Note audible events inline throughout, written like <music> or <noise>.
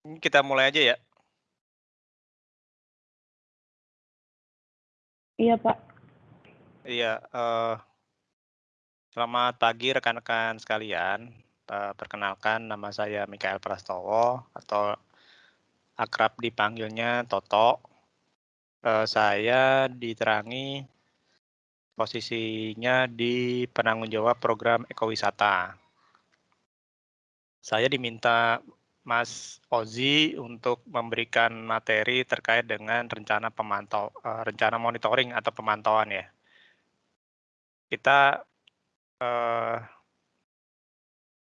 Kita mulai aja ya. Iya, Pak. Iya, uh, selamat pagi rekan-rekan sekalian. Uh, perkenalkan nama saya Mikael Prastowo atau akrab dipanggilnya Toto. Uh, saya diterangi posisinya di penanggung jawab program ekowisata. Saya diminta Mas Ozi untuk memberikan materi terkait dengan rencana pemantau, uh, rencana monitoring atau pemantauan ya. Kita uh,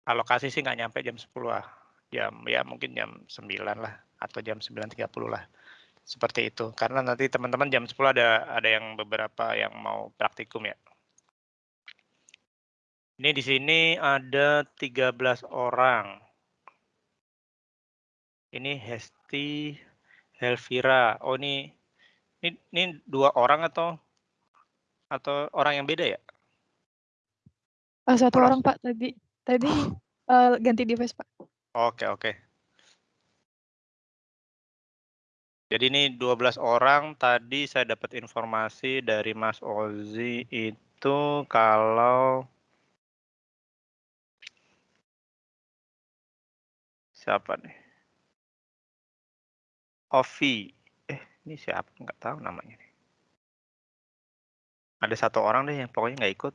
alokasi sih nggak nyampe jam 10 lah, jam ya mungkin jam 9 lah atau jam 9.30 lah. Seperti itu. Karena nanti teman-teman jam 10 ada ada yang beberapa yang mau praktikum ya. Ini di sini ada 13 orang ini Hesti Helvira. Oh ini ini, ini dua orang atau atau orang yang beda ya? Oh, satu orang, orang Pak tadi tadi uh, <laughs> ganti device Pak. Oke oke. Jadi ini 12 orang tadi saya dapat informasi dari Mas Ozi itu kalau siapa nih? Ovi. Eh, ini siapa? Nggak tahu namanya. Ada satu orang deh yang pokoknya nggak ikut.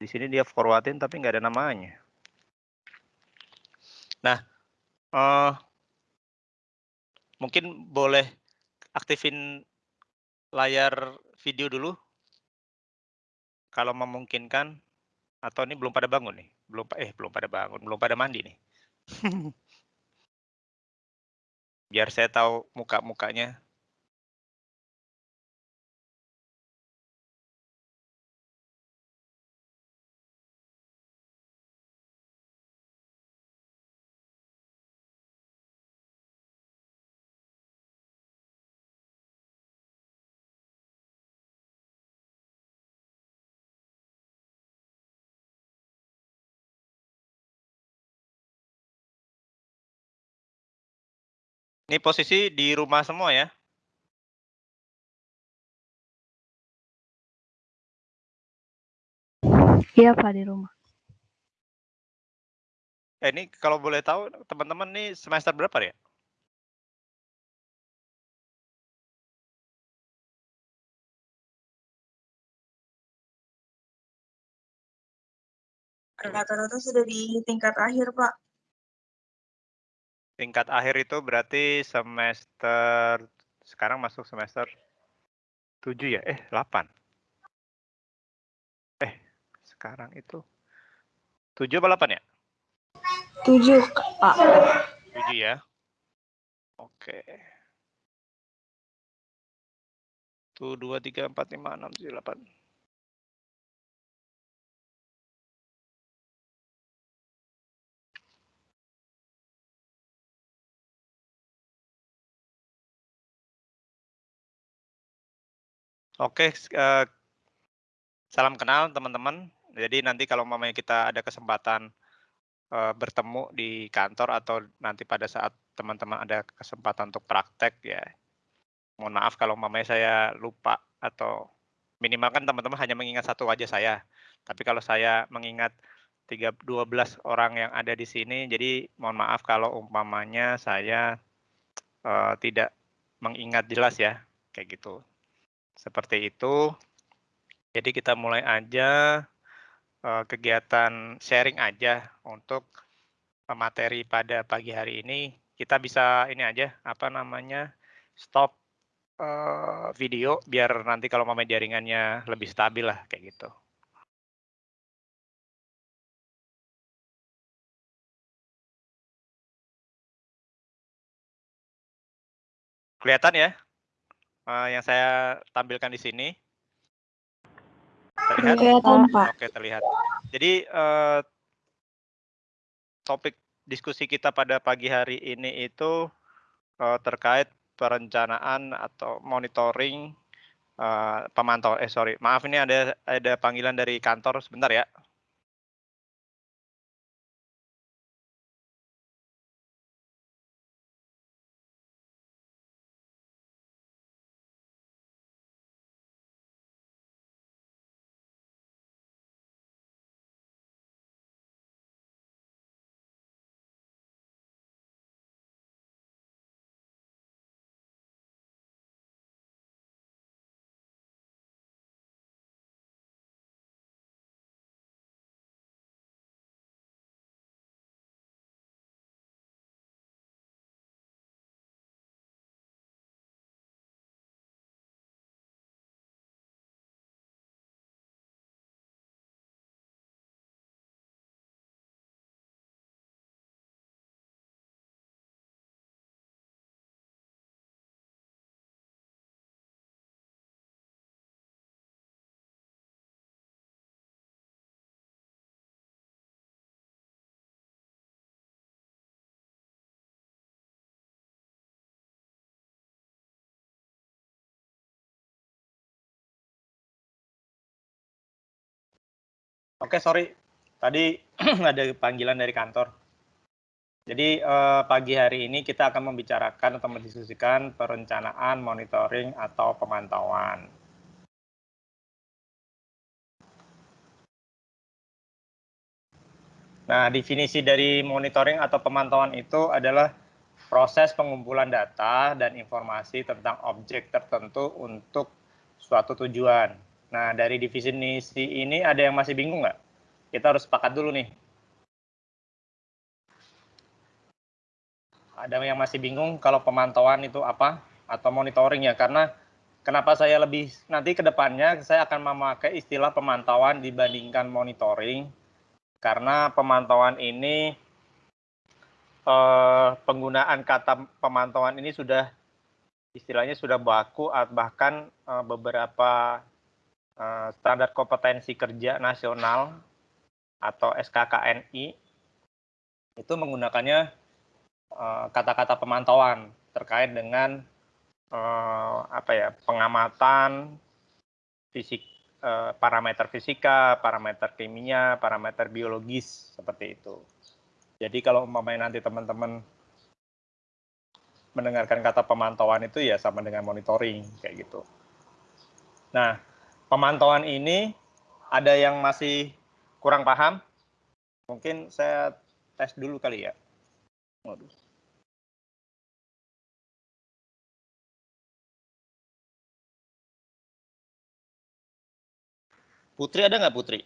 Di sini dia forwardin tapi nggak ada namanya. Nah, uh, mungkin boleh aktifin layar video dulu. Kalau memungkinkan. Atau ini belum pada bangun nih. Belum eh belum pada bangun, belum pada mandi nih. <laughs> biar saya tahu muka-mukanya. Ini posisi di rumah semua ya? Iya Pak di rumah. Eh, ini kalau boleh tahu teman-teman nih semester berapa ya? Rata-rata sudah di tingkat akhir Pak. Tingkat akhir itu berarti semester sekarang masuk semester 7 ya? Eh, 8. Eh, sekarang itu 7 apa 8 ya? 7, Pak. 7 ya. Oke. Tuh 2 3 4 5 6 7 8. Oke, uh, salam kenal teman-teman. Jadi nanti kalau mamanya kita ada kesempatan uh, bertemu di kantor atau nanti pada saat teman-teman ada kesempatan untuk praktek ya, mohon maaf kalau mamanya saya lupa atau minimal kan teman-teman hanya mengingat satu wajah saya. Tapi kalau saya mengingat 3, 12 orang yang ada di sini, jadi mohon maaf kalau umpamanya saya uh, tidak mengingat jelas ya, kayak gitu. Seperti itu. Jadi kita mulai aja uh, kegiatan sharing aja untuk materi pada pagi hari ini. Kita bisa ini aja, apa namanya, stop uh, video biar nanti kalau mau jaringannya lebih stabil lah kayak gitu. Kelihatan ya? Uh, yang saya tampilkan di sini? Terlihat? Kelihatan, Pak. Oke, terlihat. Jadi uh, topik diskusi kita pada pagi hari ini itu uh, terkait perencanaan atau monitoring uh, pemantau. Eh sorry, maaf ini ada ada panggilan dari kantor sebentar ya. Oke, sorry. Tadi <clears throat> ada panggilan dari kantor. Jadi eh, pagi hari ini kita akan membicarakan atau mendiskusikan perencanaan, monitoring, atau pemantauan. Nah, definisi dari monitoring atau pemantauan itu adalah proses pengumpulan data dan informasi tentang objek tertentu untuk suatu tujuan. Nah, dari definisi ini ada yang masih bingung nggak? Kita harus sepakat dulu nih. Ada yang masih bingung kalau pemantauan itu apa atau monitoring ya? Karena kenapa saya lebih nanti ke depannya saya akan memakai istilah pemantauan dibandingkan monitoring karena pemantauan ini eh, penggunaan kata pemantauan ini sudah istilahnya sudah baku bahkan eh, beberapa eh, standar kompetensi kerja nasional atau SKKNI itu menggunakannya eh, kata-kata pemantauan terkait dengan eh, apa ya pengamatan fisik parameter fisika, parameter kimia, parameter biologis seperti itu. Jadi kalau umpamanya nanti teman-teman mendengarkan kata pemantauan itu ya sama dengan monitoring kayak gitu. Nah, pemantauan ini ada yang masih kurang paham? Mungkin saya tes dulu kali ya. Waduh. Putri ada nggak Putri?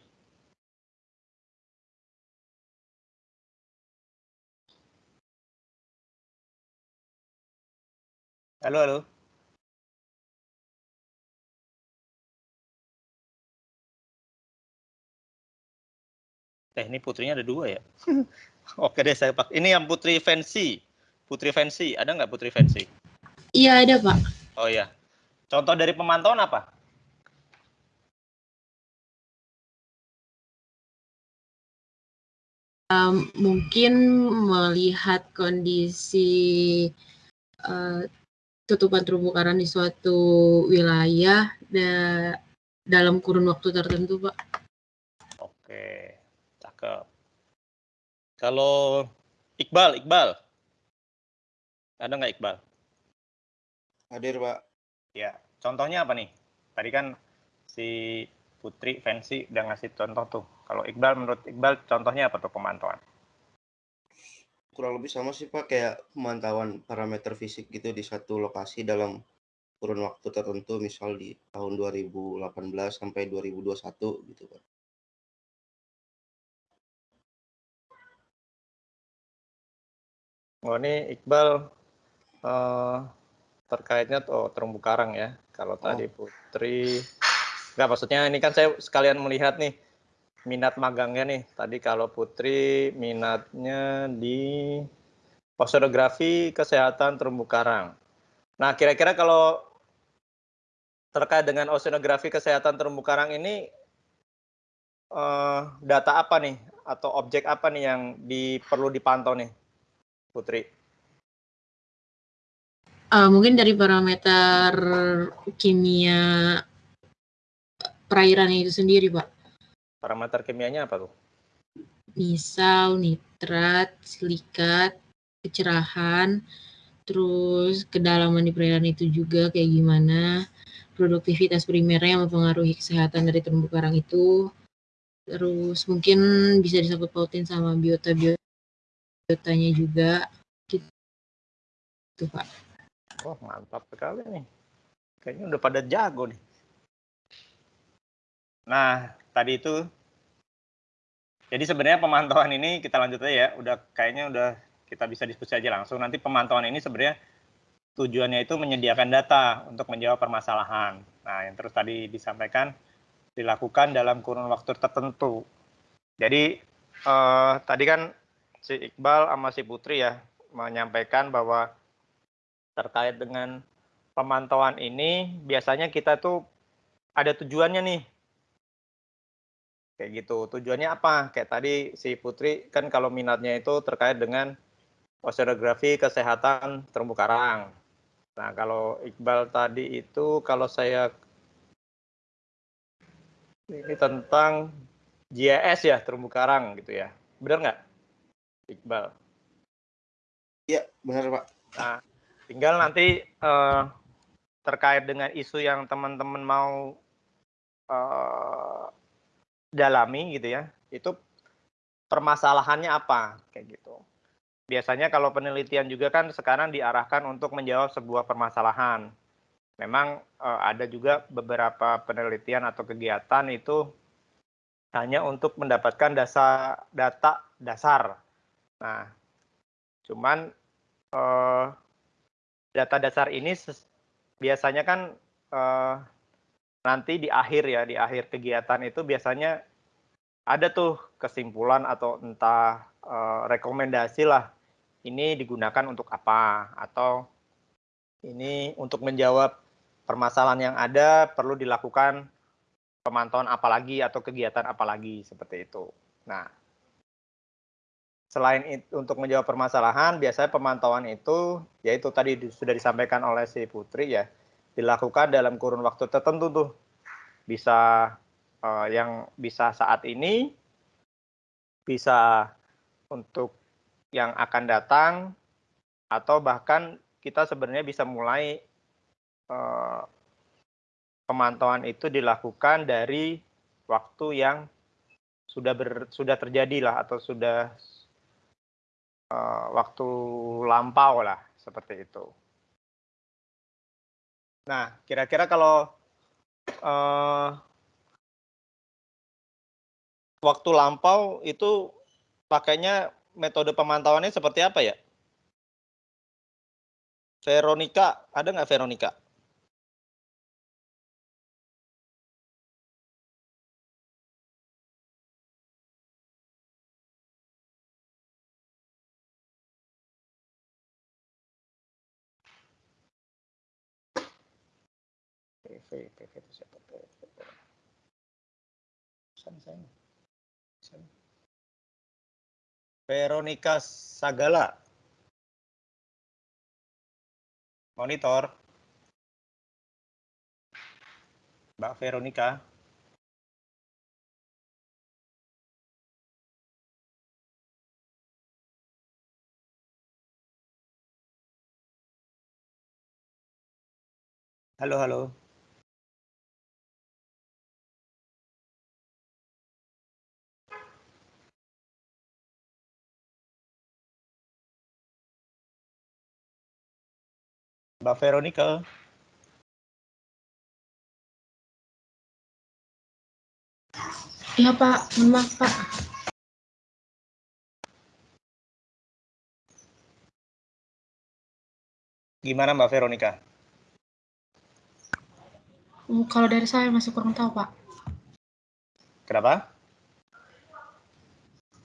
Halo, halo. Eh, ini putrinya ada dua ya? <laughs> Oke deh, saya pak. Ini yang Putri Fancy. Putri Fancy, ada nggak Putri Fancy? Iya, ada Pak. Oh iya. Contoh dari pemantauan apa? um, mungkin melihat kondisi uh, tutupan terumbu karang di suatu wilayah da dalam kurun waktu tertentu, Pak. Oke, cakep. Kalau Iqbal, Iqbal, ada nggak Iqbal? Hadir, Pak. Ya, contohnya apa nih? Tadi kan si Putri Fancy udah ngasih contoh tuh. Kalau Iqbal, menurut Iqbal, contohnya apa tuh pemantauan? Kurang lebih sama sih Pak, kayak pemantauan parameter fisik gitu di satu lokasi dalam kurun waktu tertentu, misal di tahun 2018 sampai 2021 gitu Pak. Oh ini Iqbal uh, terkaitnya tuh terumbu karang ya. Kalau oh. tadi Putri Enggak, maksudnya ini kan saya sekalian melihat nih minat magangnya nih. Tadi kalau Putri minatnya di oceanografi kesehatan terumbu karang. Nah, kira-kira kalau terkait dengan oceanografi kesehatan terumbu karang ini eh, data apa nih atau objek apa nih yang di, perlu dipantau nih, Putri? Uh, mungkin dari parameter kimia perairan itu sendiri, Pak. Parameter kimianya apa tuh? Misal nitrat, silikat, kecerahan, terus kedalaman di perairan itu juga kayak gimana, produktivitas primernya yang mempengaruhi kesehatan dari terumbu karang itu, terus mungkin bisa disangkut pautin sama biota biotanya juga, gitu Pak. Oh mantap sekali nih, kayaknya udah pada jago nih. Nah, tadi itu jadi sebenarnya pemantauan ini kita lanjut aja ya. Udah kayaknya udah kita bisa diskusi aja langsung. Nanti pemantauan ini sebenarnya tujuannya itu menyediakan data untuk menjawab permasalahan. Nah, yang terus tadi disampaikan dilakukan dalam kurun waktu tertentu. Jadi eh, tadi kan si Iqbal sama si Putri ya menyampaikan bahwa terkait dengan pemantauan ini biasanya kita tuh ada tujuannya nih Kayak gitu. Tujuannya apa? Kayak tadi si Putri kan kalau minatnya itu terkait dengan oceanografi kesehatan terumbu karang. Nah, kalau Iqbal tadi itu kalau saya ini tentang GIS ya terumbu karang gitu ya. Benar nggak, Iqbal? Iya, benar Pak. Nah, tinggal nanti eh, terkait dengan isu yang teman-teman mau eh, dalami gitu ya, itu permasalahannya apa kayak gitu. Biasanya kalau penelitian juga kan sekarang diarahkan untuk menjawab sebuah permasalahan. Memang eh, ada juga beberapa penelitian atau kegiatan itu hanya untuk mendapatkan dasar data dasar. Nah, cuman eh, data dasar ini biasanya kan eh, nanti di akhir ya, di akhir kegiatan itu biasanya ada tuh kesimpulan atau entah eh, rekomendasi lah ini digunakan untuk apa atau ini untuk menjawab permasalahan yang ada perlu dilakukan pemantauan apa lagi atau kegiatan apa lagi seperti itu. Nah, selain itu untuk menjawab permasalahan, biasanya pemantauan itu yaitu tadi di- sudah disampaikan oleh si Putri ya, dilakukan dalam kurun waktu tertentu tuh. Bisa eh, yang bisa saat ini, bisa untuk yang akan datang, atau bahkan kita sebenarnya bisa mulai eh, pemantauan itu dilakukan dari waktu yang sudah ber, sudah terjadi lah atau sudah eh, waktu lampau lah seperti itu. Nah, kira-kira kalau eh, waktu lampau itu pakainya metode pemantauannya seperti apa ya? Veronica, ada nggak Veronica? Veronica Sagala. Monitor. Mbak Veronica. Halo, halo. Mbak Veronica. Iya Pak, mohon maaf Pak. Gimana Mbak Veronica? Hmm, Kalau dari saya masih kurang tahu Pak. Kenapa?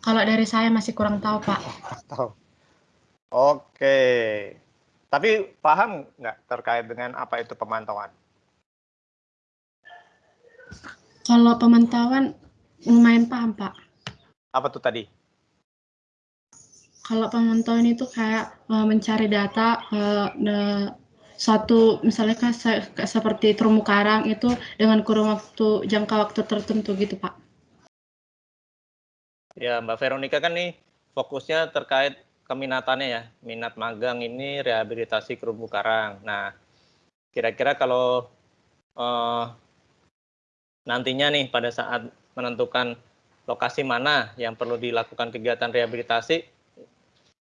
Kalau dari saya masih kurang tahu Pak. <laughs> Tahu. Oke. Tapi paham nggak terkait dengan apa itu pemantauan? Kalau pemantauan lumayan paham Pak. Apa tuh tadi? Kalau pemantauan itu kayak eh, mencari data eh, de- satu misalnya kan se- kayak seperti terumbu karang itu dengan kurun waktu jangka waktu tertentu gitu Pak. Ya, Mbak Veronica kan nih fokusnya terkait keminatannya ya, minat magang ini rehabilitasi terumbu karang. Nah, kira-kira kalau eh, nantinya nih pada saat menentukan lokasi mana yang perlu dilakukan kegiatan rehabilitasi,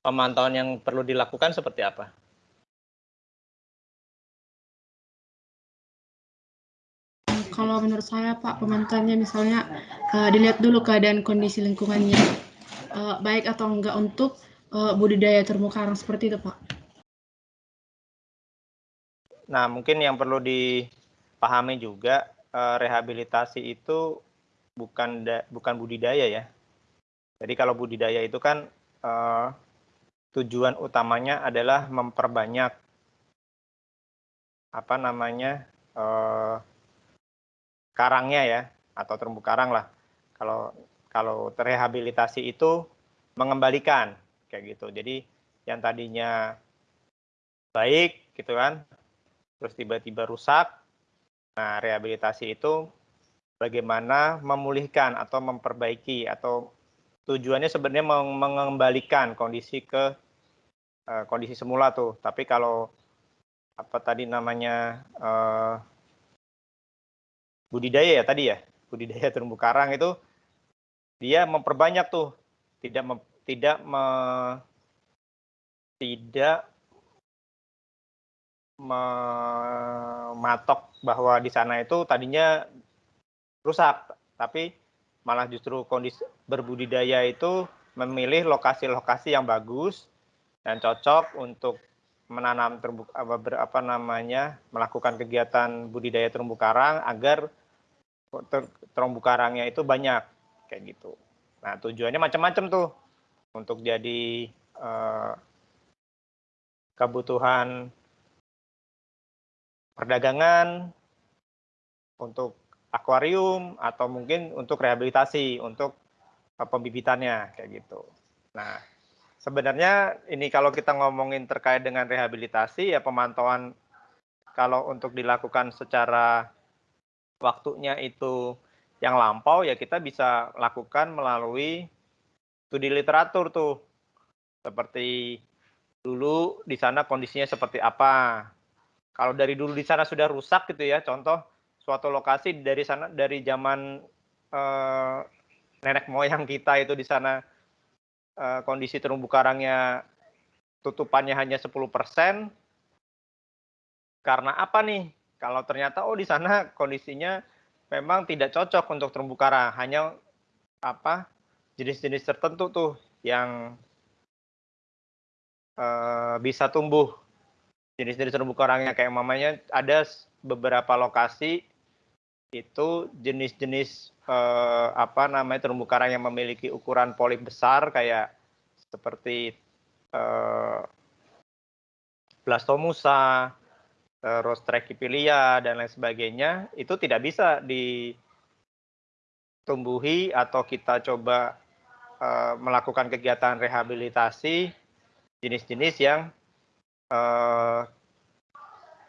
pemantauan yang perlu dilakukan seperti apa? Kalau menurut saya Pak pemantauannya misalnya eh, dilihat dulu keadaan kondisi lingkungannya eh, baik atau enggak untuk eh, budidaya terumbu karang seperti itu Pak. Nah, mungkin yang perlu dipahami juga eh, rehabilitasi itu bukan da- bukan budidaya ya. Jadi kalau budidaya itu kan eh, tujuan utamanya adalah memperbanyak apa namanya eh, karangnya ya atau terumbu karang lah. Kalau kalau terrehabilitasi itu mengembalikan kayak gitu. Jadi yang tadinya baik gitu kan terus tiba-tiba rusak. Nah, rehabilitasi itu bagaimana memulihkan atau memperbaiki atau tujuannya sebenarnya mengembalikan kondisi ke uh, kondisi semula tuh. Tapi kalau apa tadi namanya uh, budidaya ya tadi ya budidaya terumbu karang itu dia memperbanyak tuh tidak mem, tidak me, tidak mematok bahwa di sana itu tadinya rusak, tapi malah justru kondisi berbudidaya itu memilih lokasi-lokasi yang bagus dan cocok untuk menanam terumbu apa, namanya melakukan kegiatan budidaya terumbu karang agar ter, terumbu karangnya itu banyak kayak gitu. Nah tujuannya macam-macam tuh untuk jadi eh, kebutuhan perdagangan, untuk akuarium, atau mungkin untuk rehabilitasi, untuk uh, pembibitannya, kayak gitu. Nah, sebenarnya ini kalau kita ngomongin terkait dengan rehabilitasi, ya pemantauan kalau untuk dilakukan secara waktunya itu yang lampau, ya kita bisa lakukan melalui studi literatur tuh. Seperti dulu di sana kondisinya seperti apa, kalau dari dulu di sana sudah rusak gitu ya, contoh suatu lokasi dari sana dari zaman eh, nenek moyang kita itu di sana eh, kondisi terumbu karangnya tutupannya hanya 10%. Karena apa nih? Kalau ternyata oh di sana kondisinya memang tidak cocok untuk terumbu karang, hanya apa jenis-jenis tertentu tuh yang eh, bisa tumbuh. Jenis-jenis terumbu karangnya kayak mamanya ada beberapa lokasi itu jenis-jenis eh, apa namanya terumbu karang yang memiliki ukuran polip besar kayak seperti eh, blastomusa, terus trachyphylia dan lain sebagainya itu tidak bisa ditumbuhi atau kita coba eh, melakukan kegiatan rehabilitasi jenis-jenis yang uh,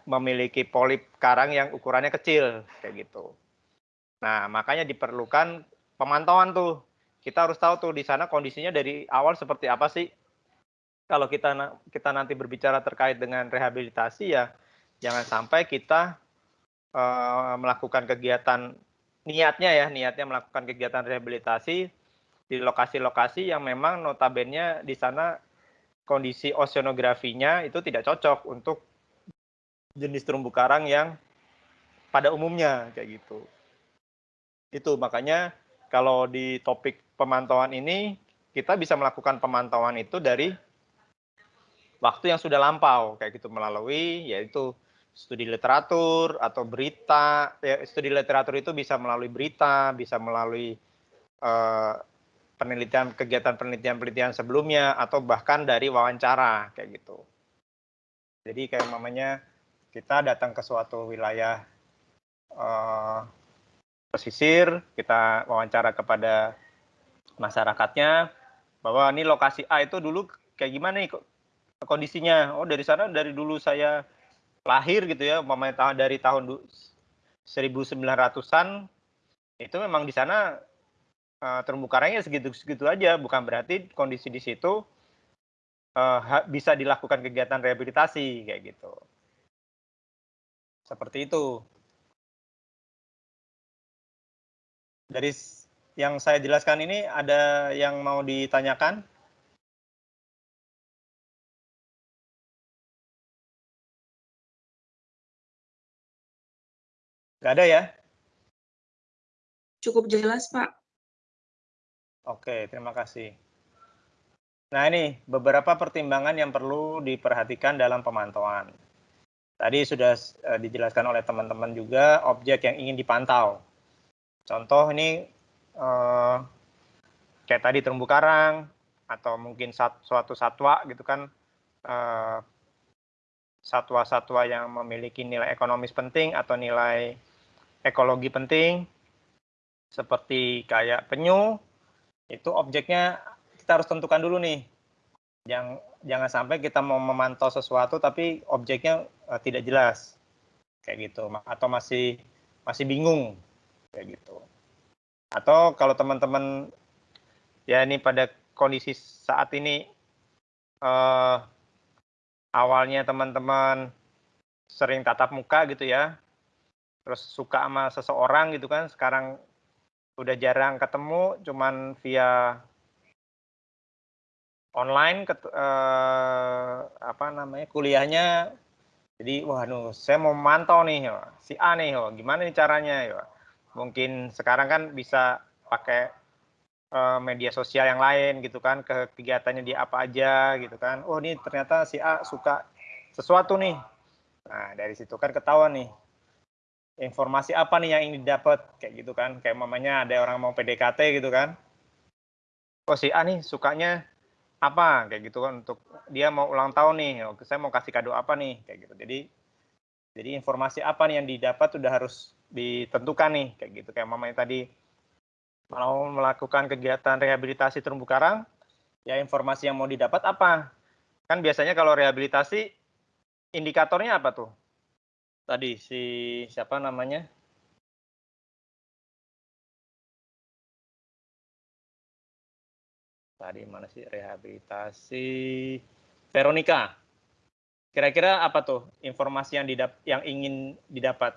memiliki polip karang yang ukurannya kecil kayak gitu. Nah, makanya diperlukan pemantauan tuh. Kita harus tahu tuh di sana kondisinya dari awal seperti apa sih. Kalau kita kita nanti berbicara terkait dengan rehabilitasi ya jangan sampai kita uh, melakukan kegiatan niatnya ya, niatnya melakukan kegiatan rehabilitasi di lokasi-lokasi yang memang notabene di sana kondisi oceanografinya itu tidak cocok untuk jenis terumbu karang yang pada umumnya kayak gitu. Itu makanya kalau di topik pemantauan ini kita bisa melakukan pemantauan itu dari waktu yang sudah lampau kayak gitu melalui yaitu studi literatur atau berita ya studi literatur itu bisa melalui berita bisa melalui uh, penelitian kegiatan penelitian-penelitian sebelumnya atau bahkan dari wawancara kayak gitu. Jadi kayak mamanya kita datang ke suatu wilayah uh, pesisir, kita wawancara kepada masyarakatnya bahwa ini lokasi A itu dulu kayak gimana nih kondisinya? Oh dari sana dari dulu saya lahir gitu ya, mamanya dari tahun 1900-an itu memang di sana uh, terumbu karangnya segitu-segitu aja, bukan berarti kondisi di situ uh, bisa dilakukan kegiatan rehabilitasi kayak gitu. Seperti itu. Dari yang saya jelaskan ini ada yang mau ditanyakan? Gak ada ya? Cukup jelas, Pak. Oke, terima kasih. Nah, ini beberapa pertimbangan yang perlu diperhatikan dalam pemantauan. Tadi sudah uh, dijelaskan oleh teman-teman juga objek yang ingin dipantau. Contoh ini uh, kayak tadi terumbu karang atau mungkin sat, suatu satwa gitu kan satwa satwa-satwa yang memiliki nilai ekonomis penting atau nilai ekologi penting seperti kayak penyu itu objeknya kita harus tentukan dulu nih. Jangan jangan sampai kita mau memantau sesuatu tapi objeknya uh, tidak jelas. Kayak gitu atau masih masih bingung kayak gitu. Atau kalau teman-teman ya ini pada kondisi saat ini eh, awalnya teman-teman sering tatap muka gitu ya, terus suka sama seseorang gitu kan, sekarang udah jarang ketemu, cuman via online ket, eh, apa namanya kuliahnya. Jadi wah nu saya mau mantau nih ya, si A nih ya, gimana nih caranya ya mungkin sekarang kan bisa pakai eh, media sosial yang lain gitu kan ke kegiatannya dia apa aja gitu kan. Oh ini ternyata si A suka sesuatu nih. Nah dari situ kan ketahuan nih informasi apa nih yang ingin didapat kayak gitu kan kayak mamanya ada orang mau PDKT gitu kan. Oh si A nih sukanya apa? Kayak gitu kan untuk dia mau ulang tahun nih oh, saya mau kasih kado apa nih? Kayak gitu. Jadi jadi informasi apa nih yang didapat sudah harus ditentukan nih kayak gitu. Kayak mamanya tadi mau melakukan kegiatan rehabilitasi terumbu karang ya informasi yang mau didapat apa? Kan biasanya kalau rehabilitasi indikatornya apa tuh tadi si siapa namanya? Tadi mana sih? Rehabilitasi. Veronica. Kira-kira apa tuh informasi yang didap yang ingin didapat?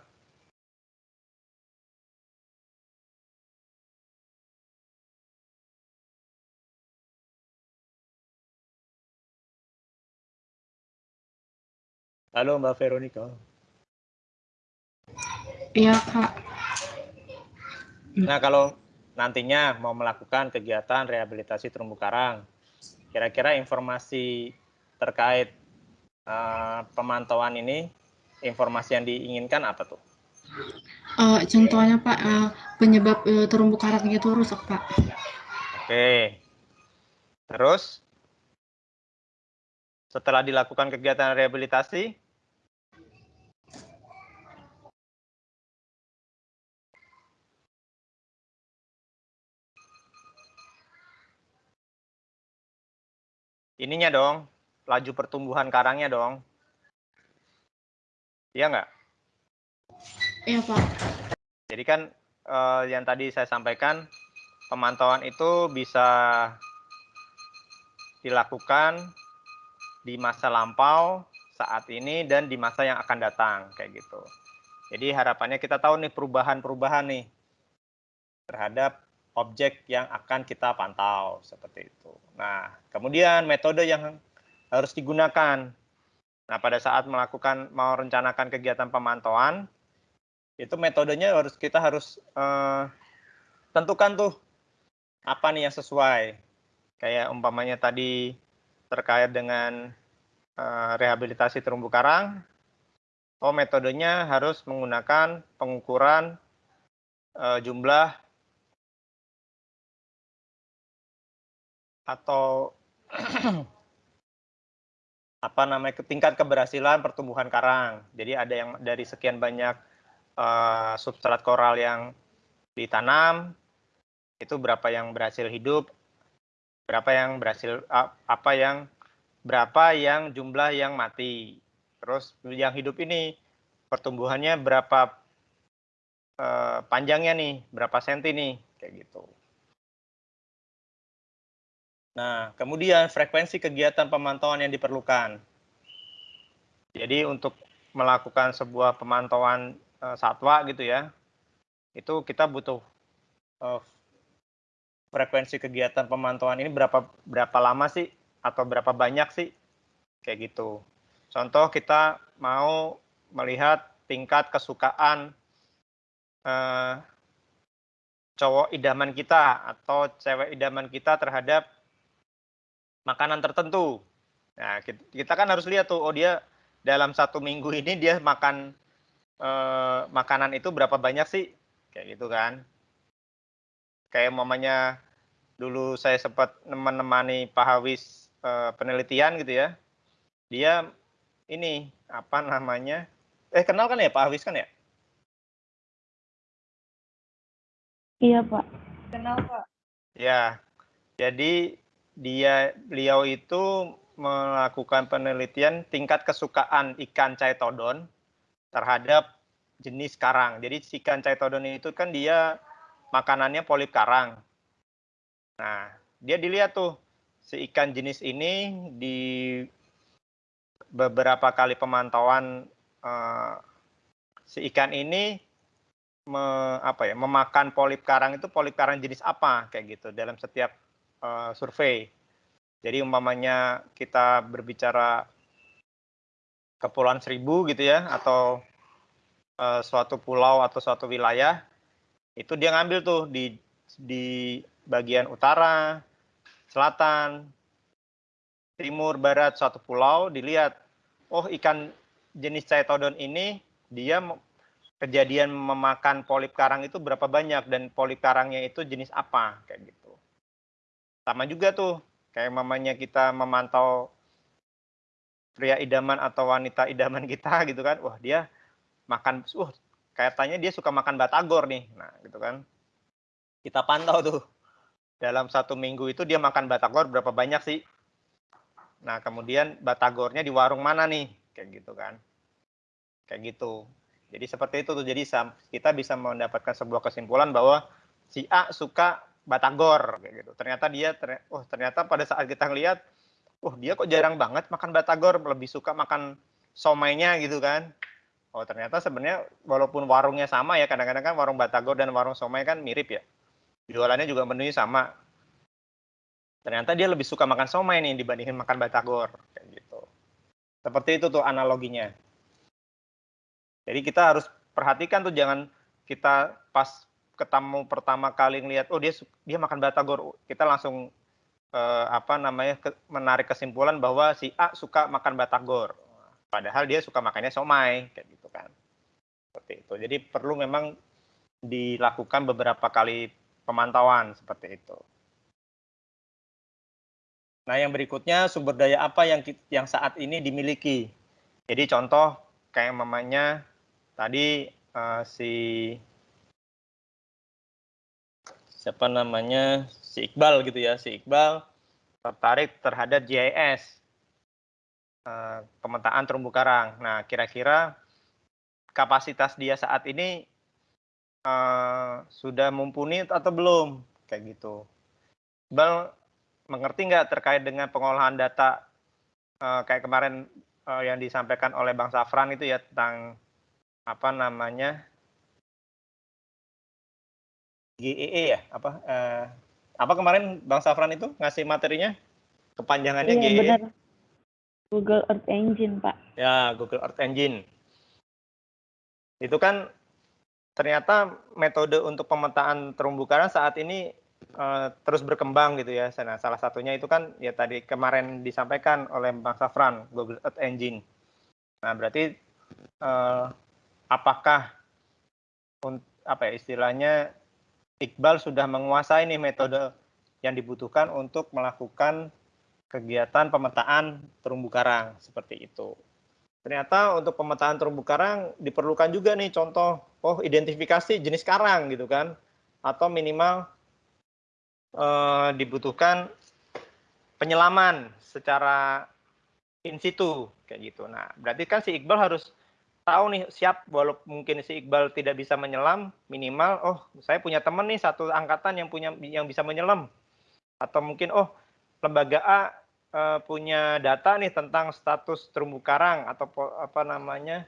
Halo Mbak Veronica. Iya, Kak. Nah, kalau nantinya mau melakukan kegiatan rehabilitasi terumbu karang, kira-kira informasi terkait uh, pemantauan ini, informasi yang diinginkan apa tuh? Uh, contohnya Pak, uh, penyebab uh, terumbu karang itu rusak Pak. Oke. Terus, setelah dilakukan kegiatan rehabilitasi, ininya dong, laju pertumbuhan karangnya dong. Iya nggak? Iya Pak. Jadi kan eh, yang tadi saya sampaikan, pemantauan itu bisa dilakukan di masa lampau, saat ini, dan di masa yang akan datang, kayak gitu. Jadi harapannya kita tahu nih perubahan-perubahan nih terhadap objek yang akan kita pantau seperti itu. Nah, kemudian metode yang harus digunakan. Nah, pada saat melakukan mau rencanakan kegiatan pemantauan, itu metodenya harus kita harus eh, tentukan tuh apa nih yang sesuai. Kayak umpamanya tadi terkait dengan eh, rehabilitasi terumbu karang, oh metodenya harus menggunakan pengukuran eh, jumlah atau <clears throat> apa namanya tingkat keberhasilan pertumbuhan karang. Jadi ada yang dari sekian banyak uh, substrat koral yang ditanam itu berapa yang berhasil hidup, berapa yang berhasil uh, apa yang berapa yang jumlah yang mati. Terus yang hidup ini pertumbuhannya berapa uh, panjangnya nih, berapa senti nih, kayak gitu. Nah, kemudian frekuensi kegiatan pemantauan yang diperlukan. Jadi untuk melakukan sebuah pemantauan uh, satwa gitu ya, itu kita butuh uh, frekuensi kegiatan pemantauan ini berapa berapa lama sih atau berapa banyak sih kayak gitu. Contoh kita mau melihat tingkat kesukaan uh, cowok idaman kita atau cewek idaman kita terhadap makanan tertentu. Nah, kita kan harus lihat tuh, oh dia dalam satu minggu ini dia makan eh, makanan itu berapa banyak sih? Kayak gitu kan. Kayak mamanya dulu saya sempat menemani Pak Hawis eh, penelitian gitu ya. Dia ini apa namanya? Eh kenal kan ya Pak Hawis kan ya? Iya Pak. Kenal Pak. Ya, jadi dia beliau itu melakukan penelitian tingkat kesukaan ikan caetodon terhadap jenis karang. Jadi si ikan chaetodon itu kan dia makanannya polip karang. Nah, dia dilihat tuh si ikan jenis ini di beberapa kali pemantauan uh, si ikan ini me, apa ya memakan polip karang itu polip karang jenis apa kayak gitu dalam setiap uh, survei. Jadi umpamanya kita berbicara Kepulauan Seribu gitu ya atau uh, suatu pulau atau suatu wilayah itu dia ngambil tuh di di bagian utara, selatan, timur, barat suatu pulau dilihat oh ikan jenis Chaetodon ini dia kejadian memakan polip karang itu berapa banyak dan polip karangnya itu jenis apa kayak gitu. Sama juga tuh kayak mamanya kita memantau pria idaman atau wanita idaman <laughs> kita gitu kan. Wah dia makan uh kayaknya dia suka makan batagor nih. Nah gitu kan. Kita pantau tuh. Dalam satu minggu itu dia makan batagor berapa banyak sih? Nah kemudian batagornya di warung mana nih? Kayak gitu kan. Kayak gitu. Jadi seperti itu tuh. Jadi kita bisa mendapatkan sebuah kesimpulan bahwa si A suka batagor kayak gitu ternyata dia oh ternyata pada saat kita ngelihat oh dia kok jarang banget makan batagor, lebih suka makan somainya gitu kan. Oh ternyata sebenarnya walaupun warungnya sama ya, kadang-kadang kan warung batagor dan warung somai kan mirip ya. Jualannya juga menunya sama. Ternyata dia lebih suka makan somai nih dibandingin makan batagor kayak gitu. Seperti itu tuh analoginya. Jadi kita harus perhatikan tuh jangan kita pas ketemu pertama kali ngelihat oh dia dia makan batagor, kita langsung eh, apa namanya ke, menarik kesimpulan bahwa si A suka makan batagor. Padahal dia suka makannya somai kayak gitu kan. Seperti itu. Jadi perlu memang dilakukan beberapa kali pemantauan seperti itu. Nah yang berikutnya sumber daya apa yang yang saat ini dimiliki? Jadi contoh kayak mamanya tadi uh, si siapa namanya si Iqbal gitu ya si Iqbal tertarik terhadap GIS eh, pemetaan terumbu karang. Nah kira-kira kapasitas dia saat ini uh, sudah mumpuni atau belum kayak gitu. Iqbal mengerti nggak terkait dengan pengolahan data uh, kayak kemarin uh, yang disampaikan oleh Bang Safran itu ya tentang apa namanya GEE e ya? Apa uh, apa kemarin Bang Safran itu ngasih materinya? Kepanjangannya iya, GEE benar. Google Earth Engine Pak. Ya Google Earth Engine. Itu kan ternyata metode untuk pemetaan terumbu karang saat ini uh, terus berkembang gitu ya. Nah salah satunya itu kan ya tadi kemarin disampaikan oleh Bang Safran Google Earth Engine. Nah berarti uh, apakah apa ya istilahnya Iqbal sudah menguasai nih metode yang dibutuhkan untuk melakukan kegiatan pemetaan terumbu karang seperti itu. Ternyata untuk pemetaan terumbu karang diperlukan juga nih contoh, oh identifikasi jenis karang gitu kan, atau minimal eh, dibutuhkan penyelaman secara in situ kayak gitu. Nah berarti kan si Iqbal harus tahu nih siap walaupun mungkin si Iqbal tidak bisa menyelam minimal oh saya punya teman nih satu angkatan yang punya yang bisa menyelam. Atau mungkin oh lembaga A uh, punya data nih tentang status terumbu karang atau apa namanya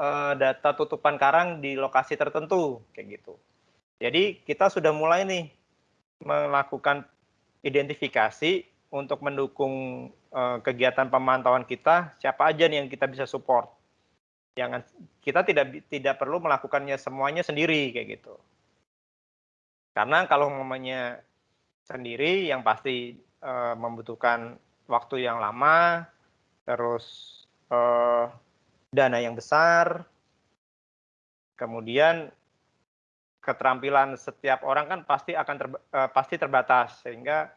uh, data tutupan karang di lokasi tertentu kayak gitu. Jadi kita sudah mulai nih melakukan identifikasi untuk mendukung uh, kegiatan pemantauan kita. Siapa aja nih yang kita bisa support jangan kita tidak tidak perlu melakukannya semuanya sendiri kayak gitu. Karena kalau namanya sendiri yang pasti e, membutuhkan waktu yang lama, terus e, dana yang besar, kemudian keterampilan setiap orang kan pasti akan ter, e, pasti terbatas sehingga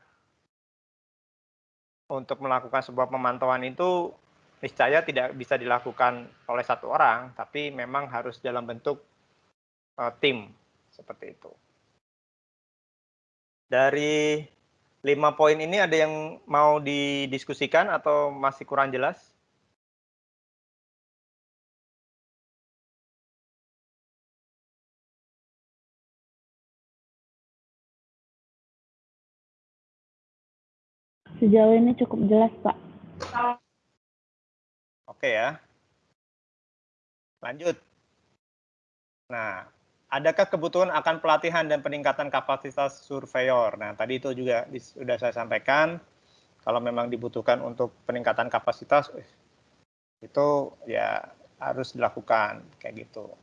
untuk melakukan sebuah pemantauan itu niscaya tidak bisa dilakukan oleh satu orang, tapi memang harus dalam bentuk uh, tim seperti itu. Dari lima poin ini ada yang mau didiskusikan atau masih kurang jelas? Sejauh ini cukup jelas, Pak. Oke ya. Lanjut. Nah, adakah kebutuhan akan pelatihan dan peningkatan kapasitas surveyor? Nah, tadi itu juga sudah saya sampaikan. Kalau memang dibutuhkan untuk peningkatan kapasitas, itu ya harus dilakukan kayak gitu.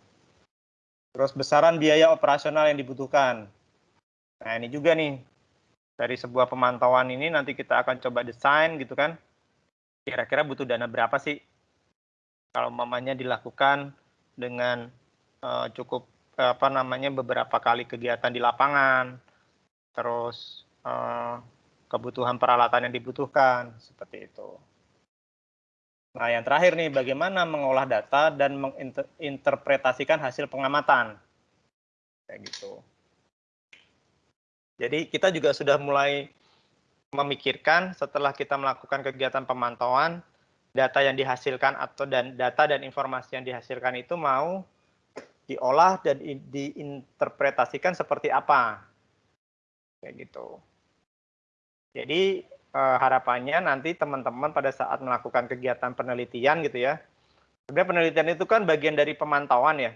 Terus besaran biaya operasional yang dibutuhkan. Nah, ini juga nih dari sebuah pemantauan ini nanti kita akan coba desain gitu kan. Kira-kira butuh dana berapa sih? Kalau mamanya dilakukan dengan uh, cukup apa namanya beberapa kali kegiatan di lapangan, terus uh, kebutuhan peralatan yang dibutuhkan seperti itu. Nah, yang terakhir nih, bagaimana mengolah data dan menginterpretasikan hasil pengamatan. Kayak gitu. Jadi kita juga sudah mulai memikirkan setelah kita melakukan kegiatan pemantauan, data yang dihasilkan atau dan data dan informasi yang dihasilkan itu mau diolah dan diinterpretasikan seperti apa. Kayak gitu. Jadi eh, harapannya nanti teman-teman pada saat melakukan kegiatan penelitian gitu ya. Sebenarnya penelitian itu kan bagian dari pemantauan ya.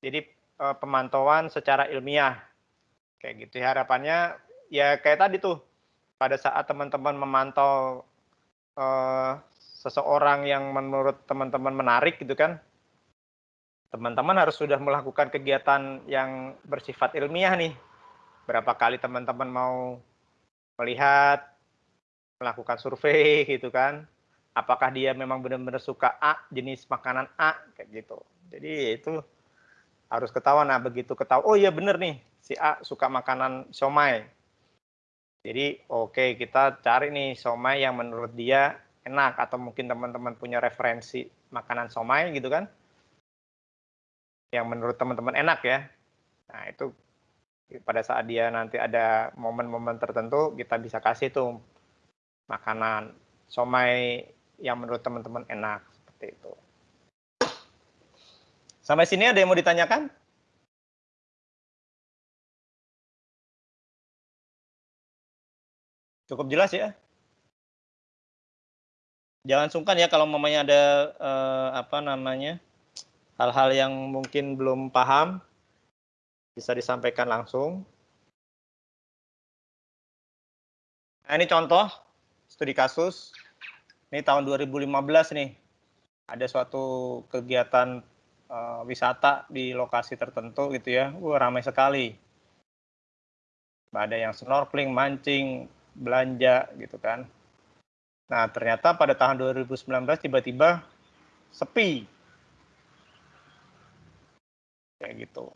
Jadi eh, pemantauan secara ilmiah Kayak gitu ya harapannya ya kayak tadi tuh pada saat teman-teman memantau uh, seseorang yang menurut teman-teman menarik gitu kan teman-teman harus sudah melakukan kegiatan yang bersifat ilmiah nih berapa kali teman-teman mau melihat melakukan survei <laughs> gitu kan apakah dia memang benar-benar suka A jenis makanan A kayak gitu jadi itu harus ketahuan nah begitu ketahuan oh iya bener nih si A suka makanan somai. Jadi oke okay, kita cari nih somai yang menurut dia enak atau mungkin teman-teman punya referensi makanan somai gitu kan. Yang menurut teman-teman enak ya. Nah, itu pada saat dia nanti ada momen-momen tertentu kita bisa kasih tuh makanan somai yang menurut teman-teman enak seperti itu. Sampai sini ada yang mau ditanyakan? Cukup jelas ya? Jangan sungkan ya kalau mamanya ada eh, apa namanya hal-hal yang mungkin belum paham bisa disampaikan langsung. Nah, ini contoh studi kasus. Ini tahun 2015 nih. Ada suatu kegiatan uh, wisata di lokasi tertentu gitu ya. Wah, ramai sekali. Ada yang snorkeling, mancing, belanja gitu kan. Nah, ternyata pada tahun 2019 tiba-tiba sepi. Kayak gitu.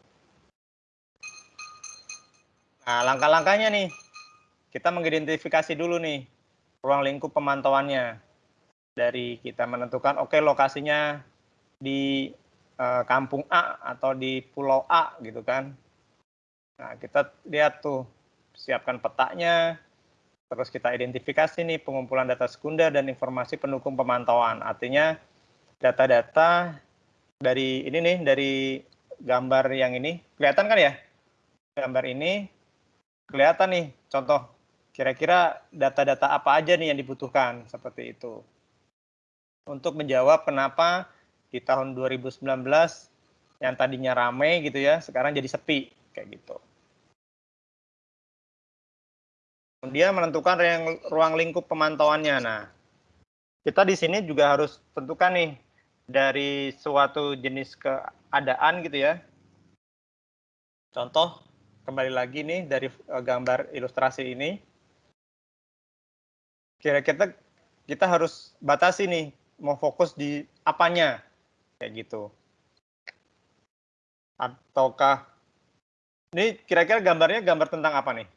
Nah, langkah-langkahnya nih. Kita mengidentifikasi dulu nih ruang lingkup pemantauannya. Dari kita menentukan oke okay, lokasinya di uh, kampung A atau di pulau A gitu kan. Nah, kita lihat tuh siapkan petanya, Terus kita identifikasi nih pengumpulan data sekunder dan informasi pendukung pemantauan. Artinya data-data dari ini nih, dari gambar yang ini, kelihatan kan ya? Gambar ini kelihatan nih, contoh kira-kira data-data apa aja nih yang dibutuhkan seperti itu. Untuk menjawab kenapa di tahun 2019 yang tadinya ramai gitu ya, sekarang jadi sepi kayak gitu. Dia menentukan ruang, ruang lingkup pemantauannya. Nah, kita di sini juga harus tentukan nih dari suatu jenis keadaan gitu ya. Contoh kembali lagi nih dari eh, gambar ilustrasi ini. Kira-kira kita harus batasi nih mau fokus di apanya kayak gitu. Ataukah ini kira-kira gambarnya gambar tentang apa nih?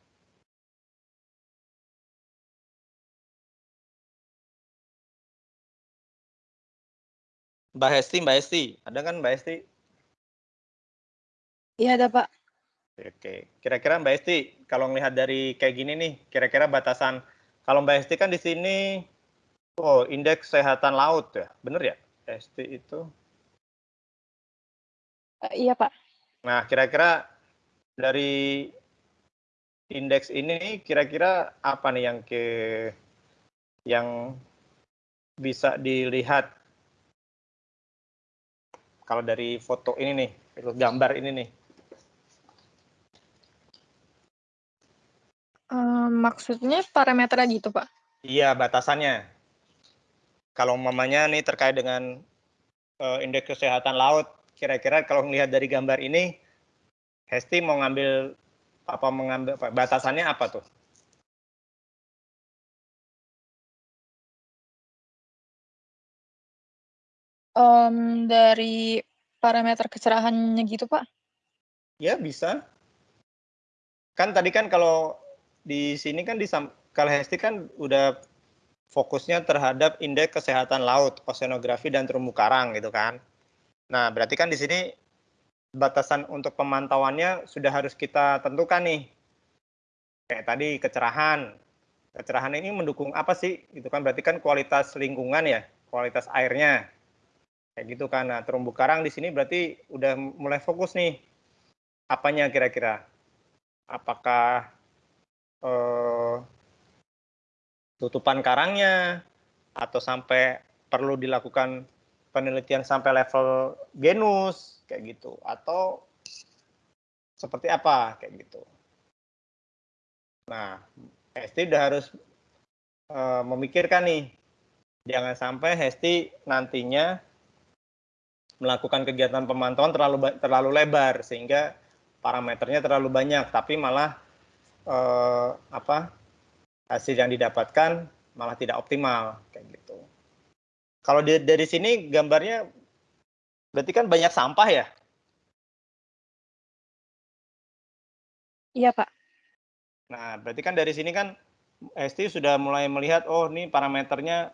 Mbak Hesti, Mbak Hesti, ada kan Mbak Hesti? Iya ada Pak. Oke, kira-kira Mbak Hesti kalau melihat dari kayak gini nih, kira-kira batasan kalau Mbak Hesti kan di sini, oh indeks kesehatan laut ya, bener ya? Hesti itu? Uh, iya Pak. Nah, kira-kira dari indeks ini kira-kira apa nih yang ke yang bisa dilihat kalau dari foto ini nih, gambar ini nih. Um, maksudnya parameternya gitu, Pak? Iya, batasannya. Kalau mamanya nih terkait dengan uh, indeks kesehatan laut, kira-kira kalau melihat dari gambar ini, Hesti mau ngambil apa mengambil apa, batasannya apa tuh? Um, dari parameter kecerahannya gitu, Pak? Ya, bisa. Kan tadi kan kalau di sini kan di kalau Hesti kan udah fokusnya terhadap indeks kesehatan laut, oceanografi dan terumbu karang gitu kan. Nah, berarti kan di sini batasan untuk pemantauannya sudah harus kita tentukan nih. Kayak tadi kecerahan. Kecerahan ini mendukung apa sih? Gitu kan berarti kan kualitas lingkungan ya, kualitas airnya. Kayak gitu kan. Nah, terumbu karang di sini berarti udah mulai fokus nih. Apanya kira-kira? Apakah eh, tutupan karangnya atau sampai perlu dilakukan penelitian sampai level genus kayak gitu atau seperti apa kayak gitu. Nah, Hesti udah harus uh, memikirkan nih, jangan sampai Hesti nantinya melakukan kegiatan pemantauan terlalu terlalu lebar sehingga parameternya terlalu banyak, tapi malah uh, apa hasil yang didapatkan malah tidak optimal kayak gitu. Kalau di, dari sini gambarnya berarti kan banyak sampah ya? Iya, Pak. Nah, berarti kan dari sini kan ST sudah mulai melihat oh ini parameternya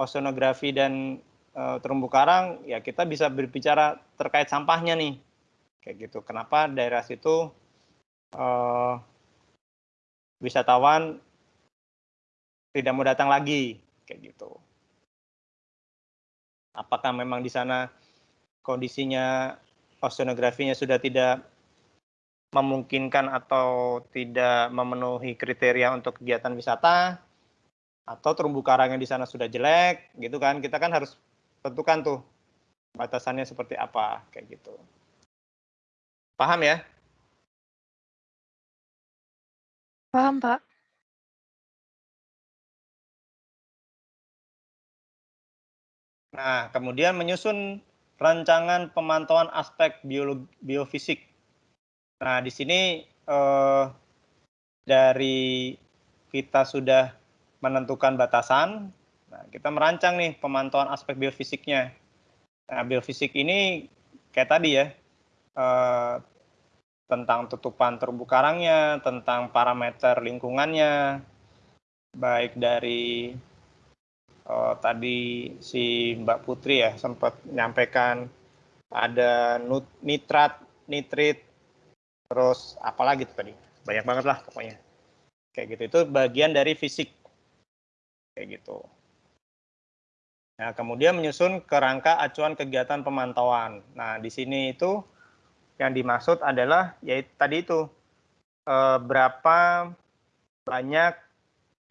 oceanografi dan terumbu karang ya kita bisa berbicara terkait sampahnya nih. Kayak gitu. Kenapa daerah situ uh, wisatawan tidak mau datang lagi kayak gitu. Apakah memang di sana kondisinya oceanografinya sudah tidak memungkinkan atau tidak memenuhi kriteria untuk kegiatan wisata atau terumbu karangnya di sana sudah jelek gitu kan kita kan harus tentukan tuh batasannya seperti apa kayak gitu. Paham ya? Paham pak. Nah, kemudian menyusun rancangan pemantauan aspek biologi, biofisik. Nah, di sini eh, dari kita sudah menentukan batasan, nah, kita merancang nih pemantauan aspek biofisiknya. Nah, biofisik ini kayak tadi ya, eh, tentang tutupan terumbu karangnya, tentang parameter lingkungannya, baik dari oh, tadi si Mbak Putri ya sempat menyampaikan ada nitrat, nitrit, terus apalagi tuh tadi banyak banget lah pokoknya kayak gitu itu bagian dari fisik kayak gitu. Nah kemudian menyusun kerangka acuan kegiatan pemantauan. Nah di sini itu yang dimaksud adalah yaitu tadi itu eh, berapa banyak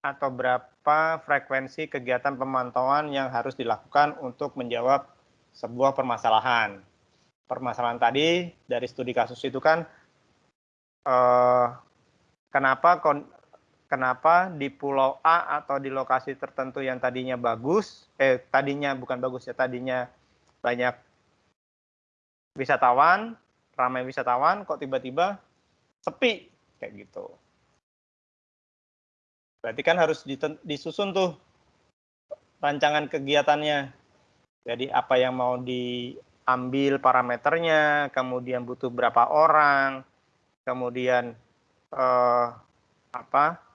atau berapa apa frekuensi kegiatan pemantauan yang harus dilakukan untuk menjawab sebuah permasalahan. Permasalahan tadi dari studi kasus itu kan eh, kenapa kenapa di pulau A atau di lokasi tertentu yang tadinya bagus, eh tadinya bukan bagus ya, tadinya banyak wisatawan, ramai wisatawan, kok tiba-tiba sepi kayak gitu. Berarti kan harus disusun tuh rancangan kegiatannya. Jadi apa yang mau diambil parameternya, kemudian butuh berapa orang, kemudian eh, apa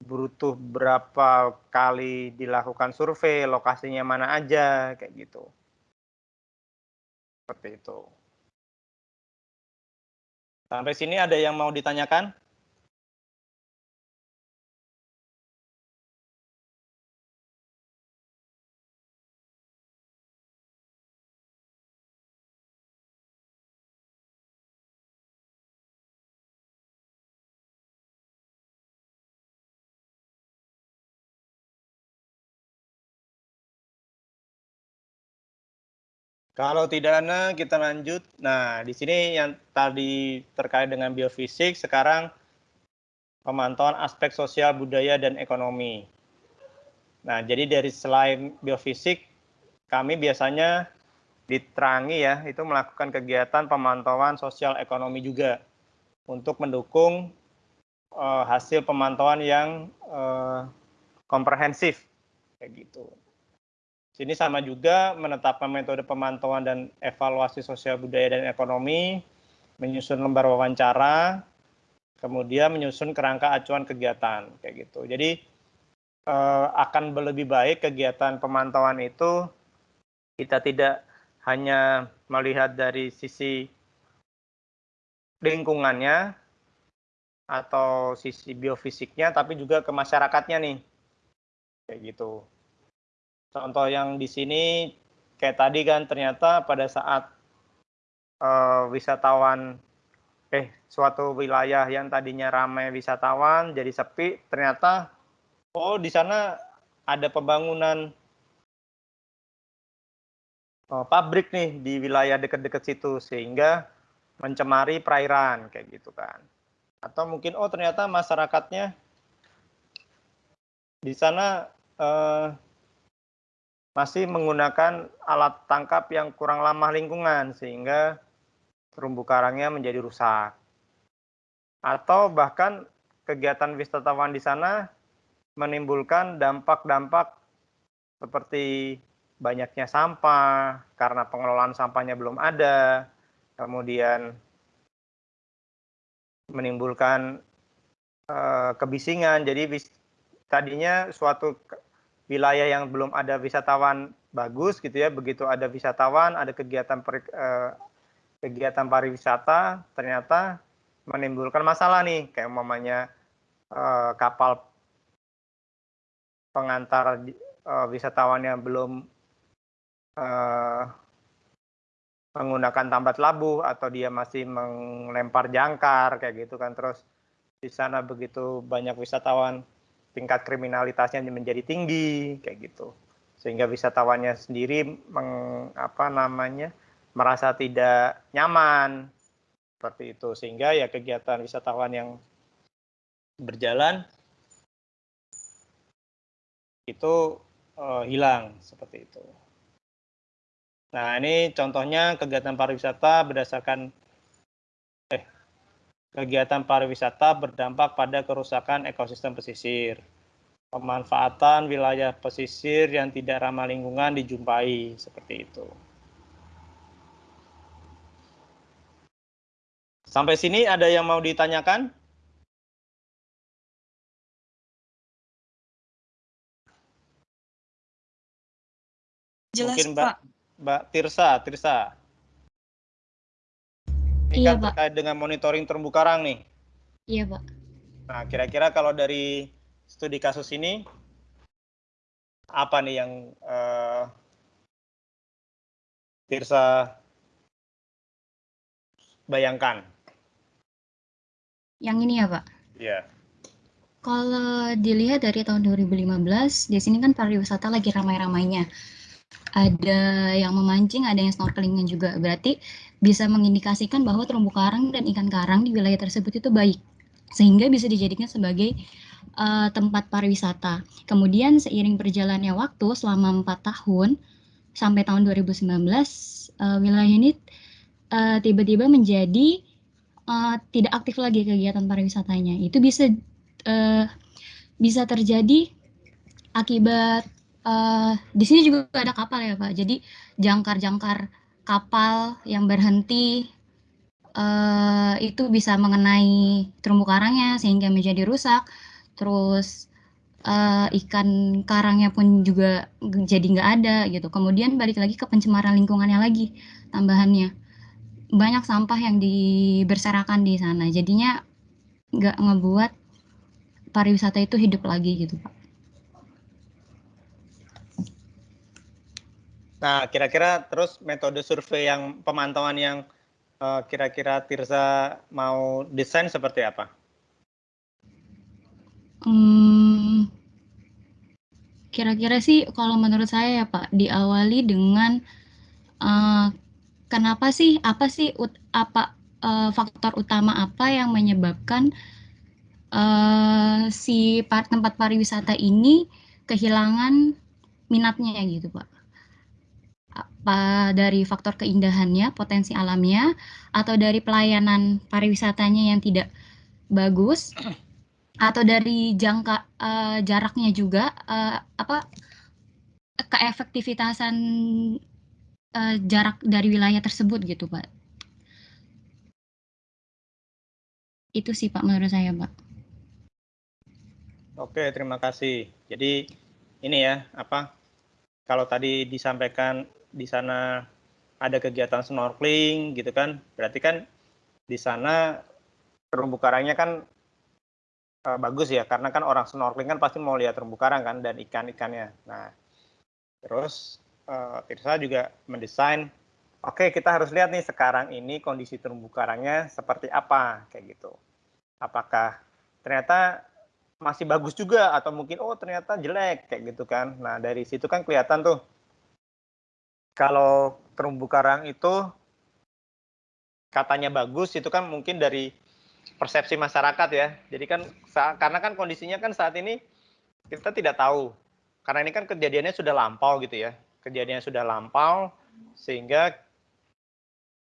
butuh berapa kali dilakukan survei, lokasinya mana aja, kayak gitu. Seperti itu. Sampai sini ada yang mau ditanyakan? Kalau tidak ada, kita lanjut. Nah, di sini yang tadi terkait dengan biofisik, sekarang pemantauan aspek sosial, budaya, dan ekonomi. Nah, jadi dari selain biofisik, kami biasanya diterangi ya, itu melakukan kegiatan pemantauan sosial ekonomi juga untuk mendukung uh, hasil pemantauan yang uh, komprehensif kayak gitu. Sini sama juga menetapkan metode pemantauan dan evaluasi sosial budaya dan ekonomi, menyusun lembar wawancara, kemudian menyusun kerangka acuan kegiatan kayak gitu. Jadi eh, akan lebih baik kegiatan pemantauan itu kita tidak hanya melihat dari sisi lingkungannya atau sisi biofisiknya, tapi juga ke masyarakatnya nih, kayak gitu. Contoh yang di sini kayak tadi kan ternyata pada saat uh, wisatawan eh suatu wilayah yang tadinya ramai wisatawan jadi sepi ternyata oh di sana ada pembangunan uh, pabrik nih di wilayah dekat-dekat situ sehingga mencemari perairan kayak gitu kan. Atau mungkin oh ternyata masyarakatnya di sana uh, masih menggunakan alat tangkap yang kurang ramah lingkungan sehingga terumbu karangnya menjadi rusak. Atau bahkan kegiatan wisatawan di sana menimbulkan dampak-dampak seperti banyaknya sampah karena pengelolaan sampahnya belum ada, kemudian menimbulkan uh, kebisingan. Jadi tadinya suatu wilayah yang belum ada wisatawan bagus gitu ya. Begitu ada wisatawan ada kegiatan per, eh, kegiatan pariwisata ternyata menimbulkan masalah nih. Kayak umpamanya eh, kapal pengantar eh, wisatawan yang belum menggunakan tambat labuh atau dia masih melempar jangkar kayak gitu kan. Terus di sana begitu banyak wisatawan tingkat kriminalitasnya menjadi tinggi kayak gitu sehingga wisatawannya sendiri meng, apa namanya merasa tidak nyaman seperti itu sehingga ya kegiatan wisatawan yang berjalan itu uh, hilang seperti itu. Nah ini contohnya kegiatan pariwisata berdasarkan Kegiatan pariwisata berdampak pada kerusakan ekosistem pesisir. Pemanfaatan wilayah pesisir yang tidak ramah lingkungan dijumpai seperti itu. Sampai sini ada yang mau ditanyakan? Jelas, Mungkin Mbak, Pak. Mbak Tirsa, Tirsa. Ini Iya, kan Pak. terkait dengan monitoring terumbu karang nih. Iya, Pak. Nah, kira-kira kalau dari studi kasus ini, apa nih yang uh, Tirsa bayangkan? Yang ini ya, Pak. Iya. Kalau dilihat dari tahun 2015, di sini kan pariwisata lagi ramai-ramainya. Ada yang memancing, ada yang snorkelingnya juga. Berarti bisa mengindikasikan bahwa terumbu karang dan ikan karang di wilayah tersebut itu baik, sehingga bisa dijadikan sebagai uh, tempat pariwisata. Kemudian seiring berjalannya waktu selama empat tahun sampai tahun 2019, uh, wilayah ini uh, tiba-tiba menjadi uh, tidak aktif lagi kegiatan pariwisatanya. Itu bisa uh, bisa terjadi akibat uh, di sini juga ada kapal ya Pak. Jadi jangkar-jangkar kapal yang berhenti uh, itu bisa mengenai terumbu karangnya sehingga menjadi rusak. Terus uh, ikan karangnya pun juga jadi nggak ada gitu. Kemudian balik lagi ke pencemaran lingkungannya lagi tambahannya banyak sampah yang diberserakan di sana. Jadinya nggak ngebuat pariwisata itu hidup lagi gitu pak. Nah, kira-kira terus metode survei yang pemantauan yang uh, kira-kira Tirza mau desain seperti apa? Hmm, kira-kira sih kalau menurut saya ya Pak, diawali dengan uh, kenapa sih apa sih ut, apa uh, faktor utama apa yang menyebabkan uh, si tempat pariwisata ini kehilangan minatnya gitu pak dari faktor keindahannya potensi alamnya atau dari pelayanan pariwisatanya yang tidak bagus atau dari jangka uh, jaraknya juga uh, apa keefektivitasan uh, jarak dari wilayah tersebut gitu pak. Itu sih pak menurut saya pak. Oke terima kasih. Jadi ini ya apa kalau tadi disampaikan di sana ada kegiatan snorkeling gitu kan berarti kan di sana terumbu karangnya kan uh, bagus ya karena kan orang snorkeling kan pasti mau lihat terumbu karang kan dan ikan-ikannya. Nah, terus uh, juga mendesain oke okay, kita harus lihat nih sekarang ini kondisi terumbu karangnya seperti apa kayak gitu. Apakah ternyata masih bagus juga atau mungkin oh ternyata jelek kayak gitu kan. Nah, dari situ kan kelihatan tuh kalau terumbu karang itu katanya bagus itu kan mungkin dari persepsi masyarakat ya. Jadi kan karena kan kondisinya kan saat ini kita tidak tahu. Karena ini kan kejadiannya sudah lampau gitu ya. Kejadiannya sudah lampau sehingga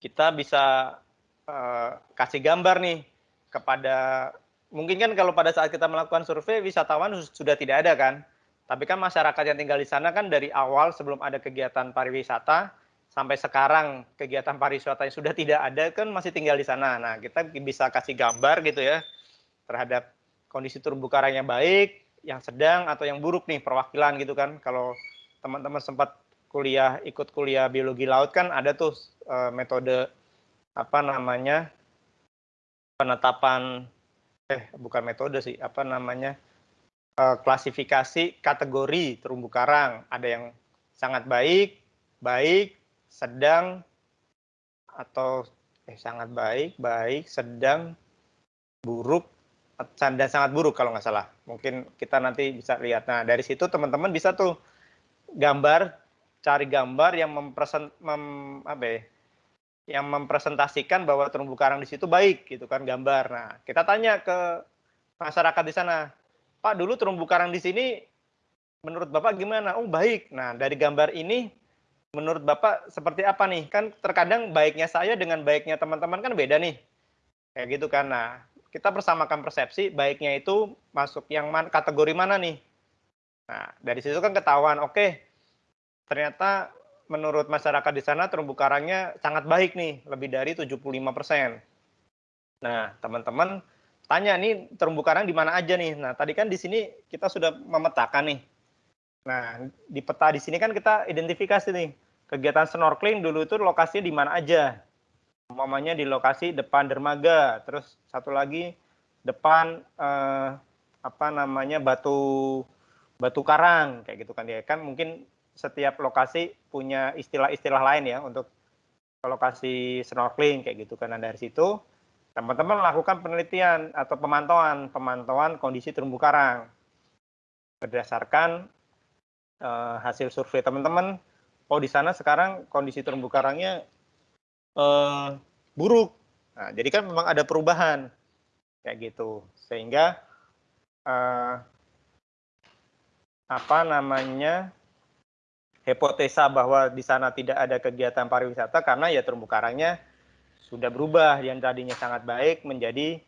kita bisa uh, kasih gambar nih kepada mungkin kan kalau pada saat kita melakukan survei wisatawan sudah tidak ada kan. Tapi kan masyarakat yang tinggal di sana kan dari awal sebelum ada kegiatan pariwisata sampai sekarang kegiatan pariwisata yang sudah tidak ada kan masih tinggal di sana. Nah, kita bisa kasih gambar gitu ya terhadap kondisi terumbu karang yang baik, yang sedang atau yang buruk nih perwakilan gitu kan. Kalau teman-teman sempat kuliah ikut kuliah biologi laut kan ada tuh e, metode apa namanya penetapan eh bukan metode sih, apa namanya e, klasifikasi kategori terumbu karang. Ada yang sangat baik, baik, sedang atau eh, sangat baik, baik, sedang, buruk, dan sangat buruk kalau nggak salah. Mungkin kita nanti bisa lihat. Nah dari situ teman-teman bisa tuh gambar, cari gambar yang mempresent, mem, apa ya, yang mempresentasikan bahwa terumbu karang di situ baik gitu kan gambar. Nah kita tanya ke masyarakat di sana, Pak dulu terumbu karang di sini menurut Bapak gimana? Oh baik. Nah dari gambar ini menurut Bapak seperti apa nih? Kan terkadang baiknya saya dengan baiknya teman-teman kan beda nih. Kayak gitu kan. Nah, kita persamakan persepsi baiknya itu masuk yang man, kategori mana nih? Nah, dari situ kan ketahuan, oke, ternyata menurut masyarakat di sana terumbu karangnya sangat baik nih, lebih dari 75%. Nah, teman-teman tanya nih terumbu karang di mana aja nih? Nah, tadi kan di sini kita sudah memetakan nih Nah, di peta di sini kan kita identifikasi nih, kegiatan snorkeling dulu itu lokasinya di mana aja. Umpamanya di lokasi depan dermaga, terus satu lagi depan eh, apa namanya batu batu karang kayak gitu kan ya kan mungkin setiap lokasi punya istilah-istilah lain ya untuk lokasi snorkeling kayak gitu kan nah, dari situ teman-teman lakukan penelitian atau pemantauan pemantauan kondisi terumbu karang. Berdasarkan uh, hasil survei teman-teman, oh di sana sekarang kondisi terumbu karangnya uh, buruk. Nah, jadi kan memang ada perubahan. Kayak gitu, sehingga uh, apa namanya hipotesa bahwa di sana tidak ada kegiatan pariwisata karena ya terumbu karangnya sudah berubah yang tadinya sangat baik menjadi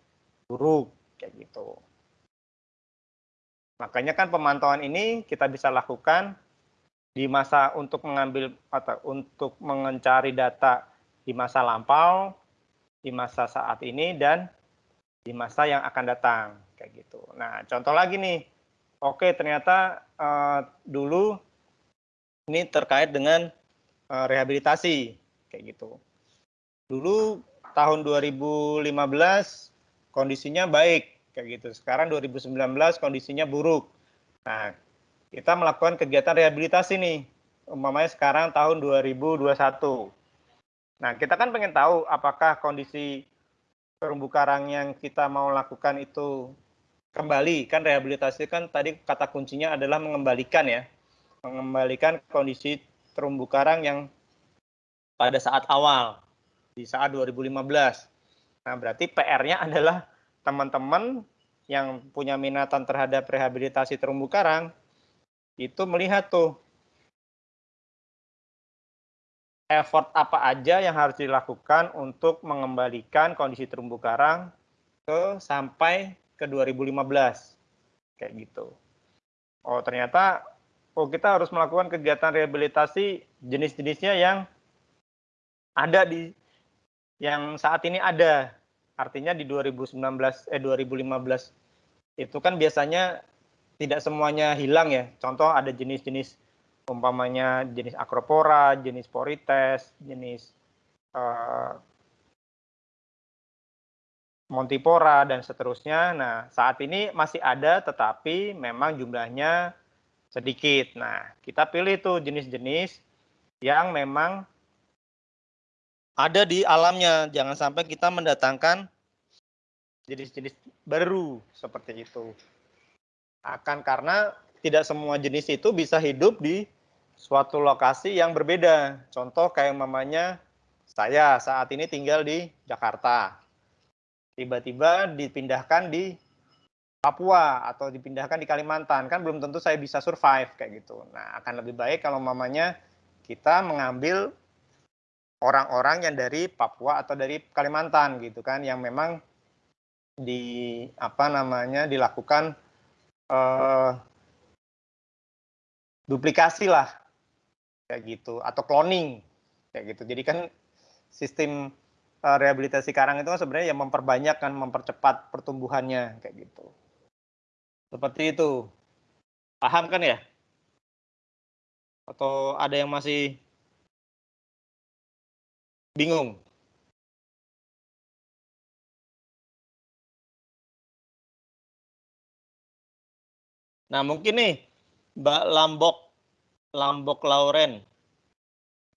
buruk kayak gitu. Makanya kan pemantauan ini kita bisa lakukan di masa untuk mengambil atau untuk mencari data di masa lampau, di masa saat ini dan di masa yang akan datang kayak gitu. Nah, contoh lagi nih. Oke, ternyata uh, dulu ini terkait dengan uh, rehabilitasi kayak gitu. Dulu tahun 2015 kondisinya baik kayak gitu. Sekarang 2019 kondisinya buruk. Nah, kita melakukan kegiatan rehabilitasi nih. Umpamanya sekarang tahun 2021. Nah, kita kan pengen tahu apakah kondisi terumbu karang yang kita mau lakukan itu kembali. Kan rehabilitasi kan tadi kata kuncinya adalah mengembalikan ya. Mengembalikan kondisi terumbu karang yang pada saat awal di saat 2015. Nah, berarti PR-nya adalah teman-teman yang punya minatan terhadap rehabilitasi terumbu karang itu melihat tuh effort apa aja yang harus dilakukan untuk mengembalikan kondisi terumbu karang ke sampai ke 2015 kayak gitu. Oh ternyata oh kita harus melakukan kegiatan rehabilitasi jenis-jenisnya yang ada di yang saat ini ada Artinya di 2019 eh 2015 itu kan biasanya tidak semuanya hilang ya. Contoh ada jenis-jenis umpamanya jenis acropora, jenis porites, jenis uh, montipora dan seterusnya. Nah, saat ini masih ada tetapi memang jumlahnya sedikit. Nah, kita pilih tuh jenis-jenis yang memang ada di alamnya. Jangan sampai kita mendatangkan jenis-jenis baru seperti itu. Akan karena tidak semua jenis itu bisa hidup di suatu lokasi yang berbeda. Contoh kayak mamanya saya saat ini tinggal di Jakarta. Tiba-tiba dipindahkan di Papua atau dipindahkan di Kalimantan, kan belum tentu saya bisa survive kayak gitu. Nah, akan lebih baik kalau mamanya kita mengambil orang-orang yang dari Papua atau dari Kalimantan gitu kan yang memang di apa namanya dilakukan uh, duplikasi lah kayak gitu atau cloning kayak gitu. Jadi kan sistem uh, rehabilitasi karang itu kan sebenarnya yang memperbanyak kan mempercepat pertumbuhannya kayak gitu. Seperti itu. Paham kan ya? Atau ada yang masih bingung. Nah, mungkin nih Mbak Lambok, Lambok Lauren.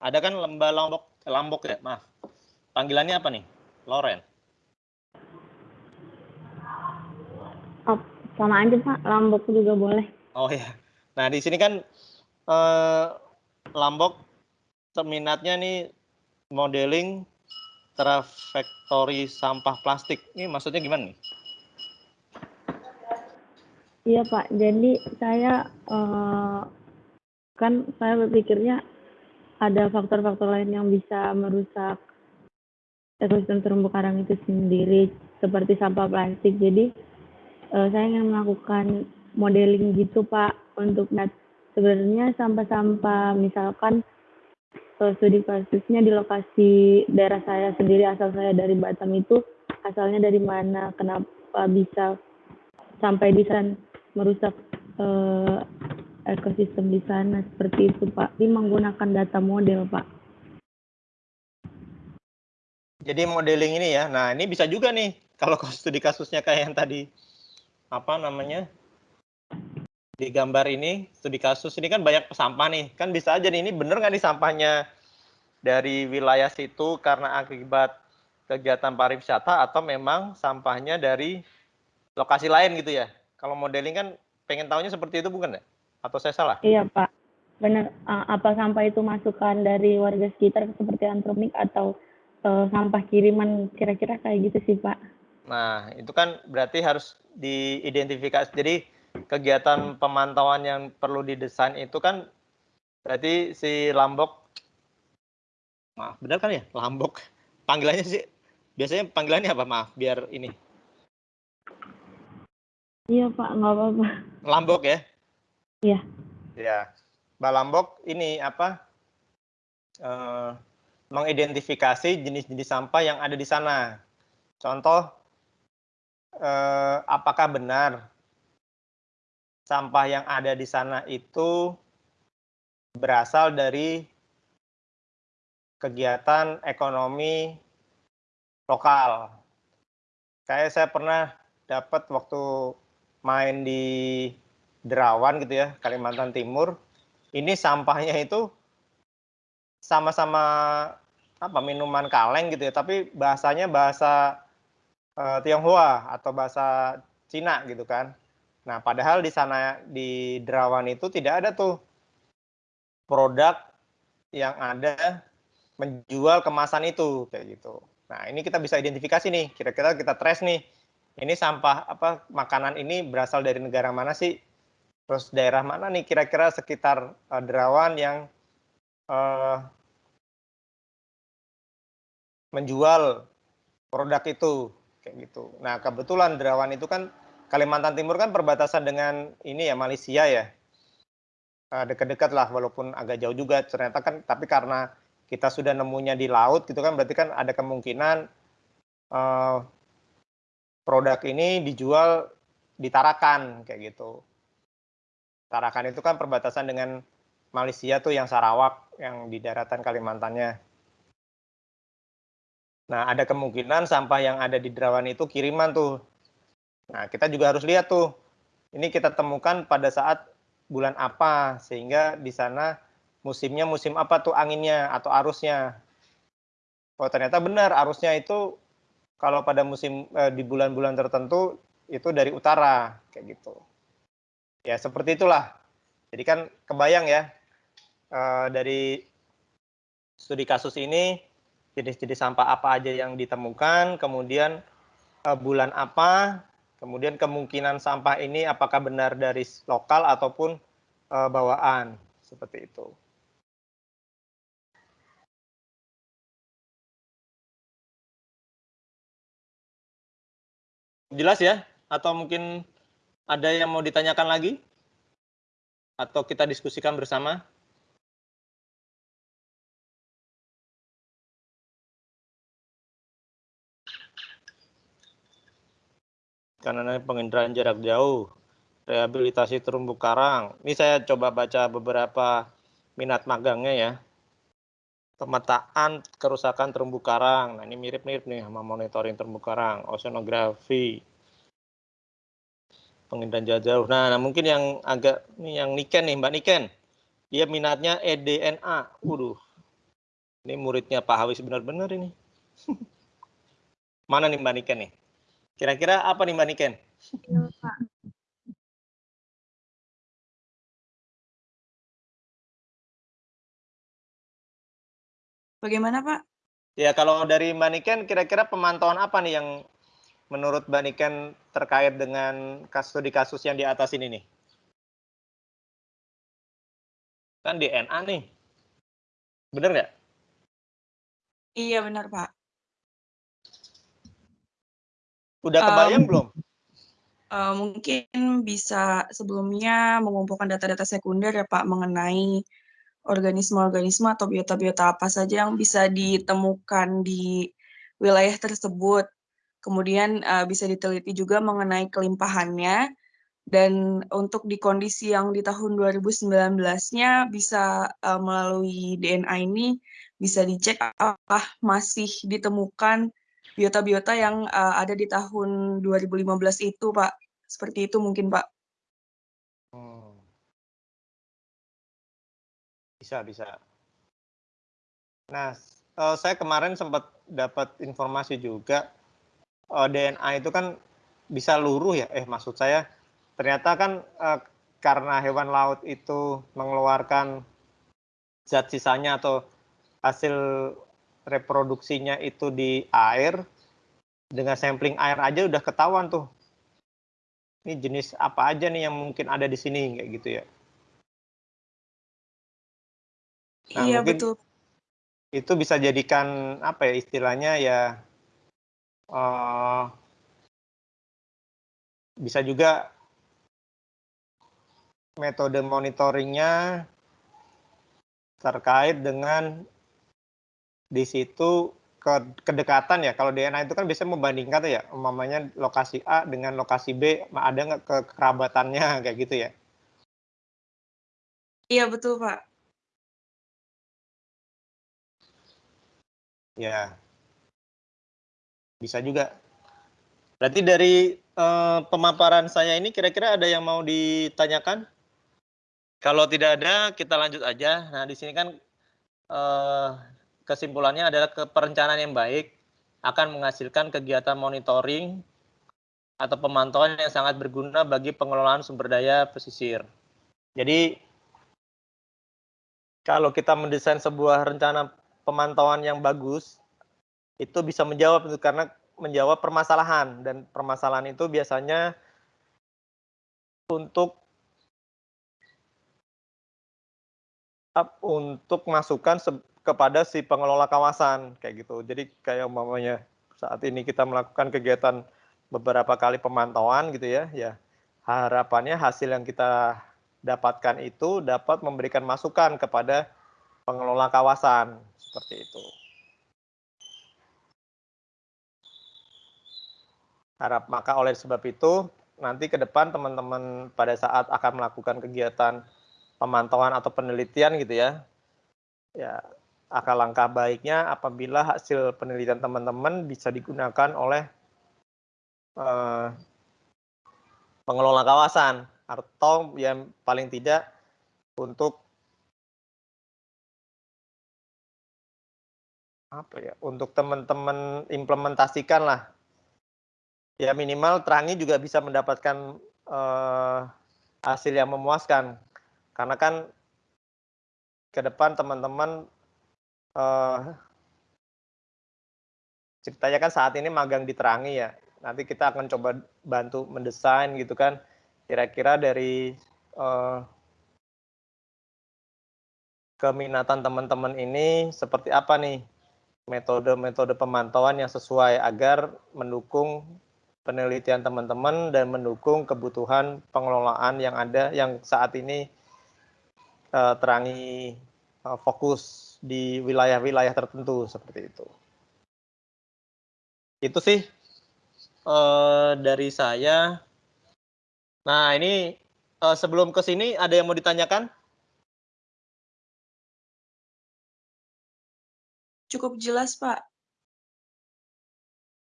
Ada kan Mbak Lambok, Lambok ya, maaf. Panggilannya apa nih? Lauren. Oh, sama aja Pak, Lambok juga boleh. Oh ya. Nah, di sini kan eh, Lambok minatnya nih modeling trajektori sampah plastik. Ini maksudnya gimana nih? Iya Pak, jadi saya uh, kan saya berpikirnya ada faktor-faktor lain yang bisa merusak ekosistem terumbu karang itu sendiri seperti sampah plastik. Jadi uh, saya ingin melakukan modeling gitu Pak untuk sebenarnya sampah-sampah misalkan studi kasusnya di lokasi daerah saya sendiri asal saya dari Batam itu. Asalnya dari mana kenapa bisa sampai di sana merusak uh, ekosistem di sana? Seperti itu Pak. Ini menggunakan data model Pak. Jadi modeling ini ya. Nah ini bisa juga nih kalau <laughs> studi kasusnya kayak yang tadi. Apa namanya di gambar ini studi kasus ini kan banyak sampah nih. Kan bisa aja nih ini bener nggak nih sampahnya? Dari wilayah situ karena akibat kegiatan pariwisata atau memang sampahnya dari lokasi lain gitu ya? Kalau modeling kan pengen tahunya seperti itu bukan ya? Atau saya salah? Iya pak. Benar apa sampah itu masukan dari warga sekitar seperti antromik atau uh, sampah kiriman kira-kira kayak gitu sih pak? Nah itu kan berarti harus diidentifikasi. Jadi kegiatan pemantauan yang perlu didesain itu kan berarti si Lambok maaf benar kan ya? Lambok. Panggilannya sih biasanya panggilannya apa? Maaf biar ini. Iya Pak nggak apa-apa. Lambok ya? Iya. Ya Mbak Lambok ini apa? Eh, mengidentifikasi jenis-jenis sampah yang ada di sana. Contoh eh, apakah benar sampah yang ada di sana itu berasal dari kegiatan ekonomi lokal. Kayak saya pernah dapat waktu main di Derawan gitu ya, Kalimantan Timur. Ini sampahnya itu sama-sama apa minuman kaleng gitu ya, tapi bahasanya bahasa uh, Tionghoa atau bahasa Cina gitu kan. Nah, padahal di sana di Derawan itu tidak ada tuh produk yang ada menjual kemasan itu kayak gitu. Nah, ini kita bisa identifikasi nih, kira-kira kita trace nih. Ini sampah apa makanan ini berasal dari negara mana sih? Terus daerah mana nih kira-kira sekitar uh, Derawan yang uh, menjual produk itu kayak gitu. Nah, kebetulan Derawan itu kan Kalimantan Timur kan perbatasan dengan ini ya Malaysia ya. Uh, dekat-dekat lah walaupun agak jauh juga ternyata kan tapi karena kita sudah nemunya di laut gitu kan berarti kan ada kemungkinan uh, produk ini dijual di Tarakan kayak gitu. Tarakan itu kan perbatasan dengan Malaysia tuh yang Sarawak yang di daratan Kalimantannya. Nah, ada kemungkinan sampah yang ada di Derawan itu kiriman tuh. Nah, kita juga harus lihat tuh. Ini kita temukan pada saat bulan apa sehingga di sana musimnya musim apa tuh anginnya atau arusnya. Oh ternyata benar arusnya itu kalau pada musim eh, di bulan-bulan tertentu itu dari utara kayak gitu. Ya seperti itulah. Jadi kan kebayang ya eh, dari studi kasus ini jenis-jenis sampah apa aja yang ditemukan, kemudian eh, bulan apa, kemudian kemungkinan sampah ini apakah benar dari lokal ataupun eh, bawaan seperti itu. Jelas ya? Atau mungkin ada yang mau ditanyakan lagi? Atau kita diskusikan bersama? Karena penginderaan jarak jauh, rehabilitasi terumbu karang. Ini saya coba baca beberapa minat magangnya ya. Pemetaan kerusakan terumbu karang. Nah, ini mirip-mirip nih sama monitoring terumbu karang, oceanografi, penginderaan jarak jauh. Nah, nah, mungkin yang agak ini yang Niken nih, Mbak Niken. Dia minatnya EDNA. Waduh. Ini muridnya Pak Hawis benar-benar ini. <laughs> Mana nih Mbak Niken nih? Kira-kira apa nih Mbak Niken? Pak. Bagaimana, Pak? Ya, kalau dari Mbak Niken, kira-kira pemantauan apa nih yang menurut Mbak Niken terkait dengan kasus studi kasus yang di atas ini nih? Kan DNA nih. Bener nggak? Iya, benar, Pak. Udah kebayang Um, belum? Uh, mungkin bisa sebelumnya mengumpulkan data-data sekunder ya Pak mengenai organisme-organisme atau biota-biota apa saja yang bisa ditemukan di wilayah tersebut. Kemudian uh, bisa diteliti juga mengenai kelimpahannya dan untuk di kondisi yang di tahun 2019-nya bisa uh, melalui DNA ini bisa dicek apakah masih ditemukan biota-biota yang uh, ada di tahun 2015 itu, Pak. Seperti itu mungkin, Pak. Hmm. Bisa, bisa. Nah, uh, saya kemarin sempat dapat informasi juga uh, DNA itu kan bisa luruh ya. Eh, maksud saya ternyata kan uh, karena hewan laut itu mengeluarkan zat sisanya atau hasil reproduksinya itu di air, dengan sampling air aja udah ketahuan tuh. Ini jenis apa aja nih yang mungkin ada di sini kayak gitu ya. Nah, iya, betul. Itu bisa jadikan apa ya istilahnya ya uh, bisa juga metode monitoringnya terkait dengan di situ ke kedekatan ya. Kalau DNA itu kan biasanya membandingkan tuh ya umpamanya lokasi A dengan lokasi B ada nggak ke kerabatannya <laughs> kayak gitu ya? Iya, betul, Pak. ya. Bisa juga. Berarti dari eh, pemaparan saya ini kira-kira ada yang mau ditanyakan? Kalau tidak ada kita lanjut aja. Nah di sini kan eh, kesimpulannya adalah perencanaan yang baik akan menghasilkan kegiatan monitoring atau pemantauan yang sangat berguna bagi pengelolaan sumber daya pesisir. Jadi kalau kita mendesain sebuah rencana pemantauan yang bagus itu bisa menjawab karena menjawab permasalahan dan permasalahan itu biasanya untuk untuk masukan kepada si pengelola kawasan kayak gitu. Jadi kayak umpamanya saat ini kita melakukan kegiatan beberapa kali pemantauan gitu ya, ya harapannya hasil yang kita dapatkan itu dapat memberikan masukan kepada pengelola kawasan seperti itu. Harap maka oleh sebab itu nanti ke depan teman-teman pada saat akan melakukan kegiatan pemantauan atau penelitian gitu ya, ya akan langkah baiknya apabila hasil penelitian teman-teman bisa digunakan oleh uh, pengelola kawasan atau yang paling tidak untuk apa ya untuk teman-teman implementasikan lah. Ya minimal Terangi juga bisa mendapatkan uh, hasil yang memuaskan. Karena kan ke depan teman-teman uh, ceritanya kan saat ini magang di Terangi ya. Nanti kita akan coba bantu mendesain gitu kan. Kira-kira dari uh, keminatan teman-teman ini seperti apa nih? Metode-metode pemantauan yang sesuai agar mendukung penelitian teman-teman dan mendukung kebutuhan pengelolaan yang ada yang saat ini uh, terangi fokus di wilayah-wilayah tertentu seperti itu. Itu sih uh, dari saya. Nah ini uh, sebelum ke sini ada yang mau ditanyakan? Cukup jelas Pak.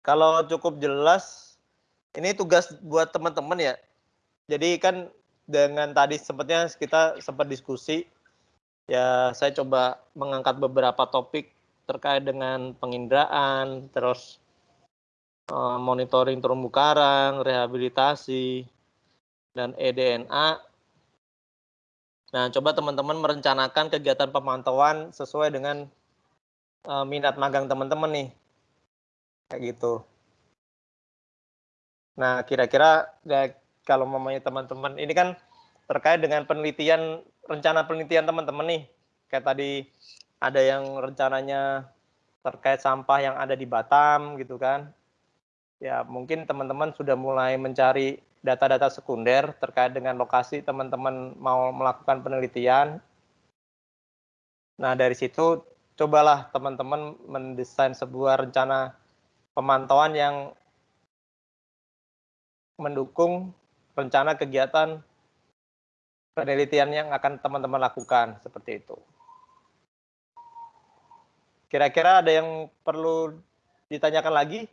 Kalau cukup jelas ini tugas buat teman-teman ya. Jadi kan dengan tadi sempatnya kita sempat diskusi, ya saya coba mengangkat beberapa topik terkait dengan penginderaan, terus uh, monitoring terumbu karang, rehabilitasi, dan eDNA. Nah, coba teman-teman merencanakan kegiatan pemantauan sesuai dengan uh, minat magang teman-teman nih, kayak gitu. Nah, kira-kira ya, kalau mamanya teman-teman ini kan terkait dengan penelitian rencana penelitian teman-teman nih. Kayak tadi ada yang rencananya terkait sampah yang ada di Batam gitu kan. Ya, mungkin teman-teman sudah mulai mencari data-data sekunder terkait dengan lokasi teman-teman mau melakukan penelitian. Nah, dari situ cobalah teman-teman mendesain sebuah rencana pemantauan yang mendukung rencana kegiatan penelitian yang akan teman-teman lakukan seperti itu. Kira-kira ada yang perlu ditanyakan lagi?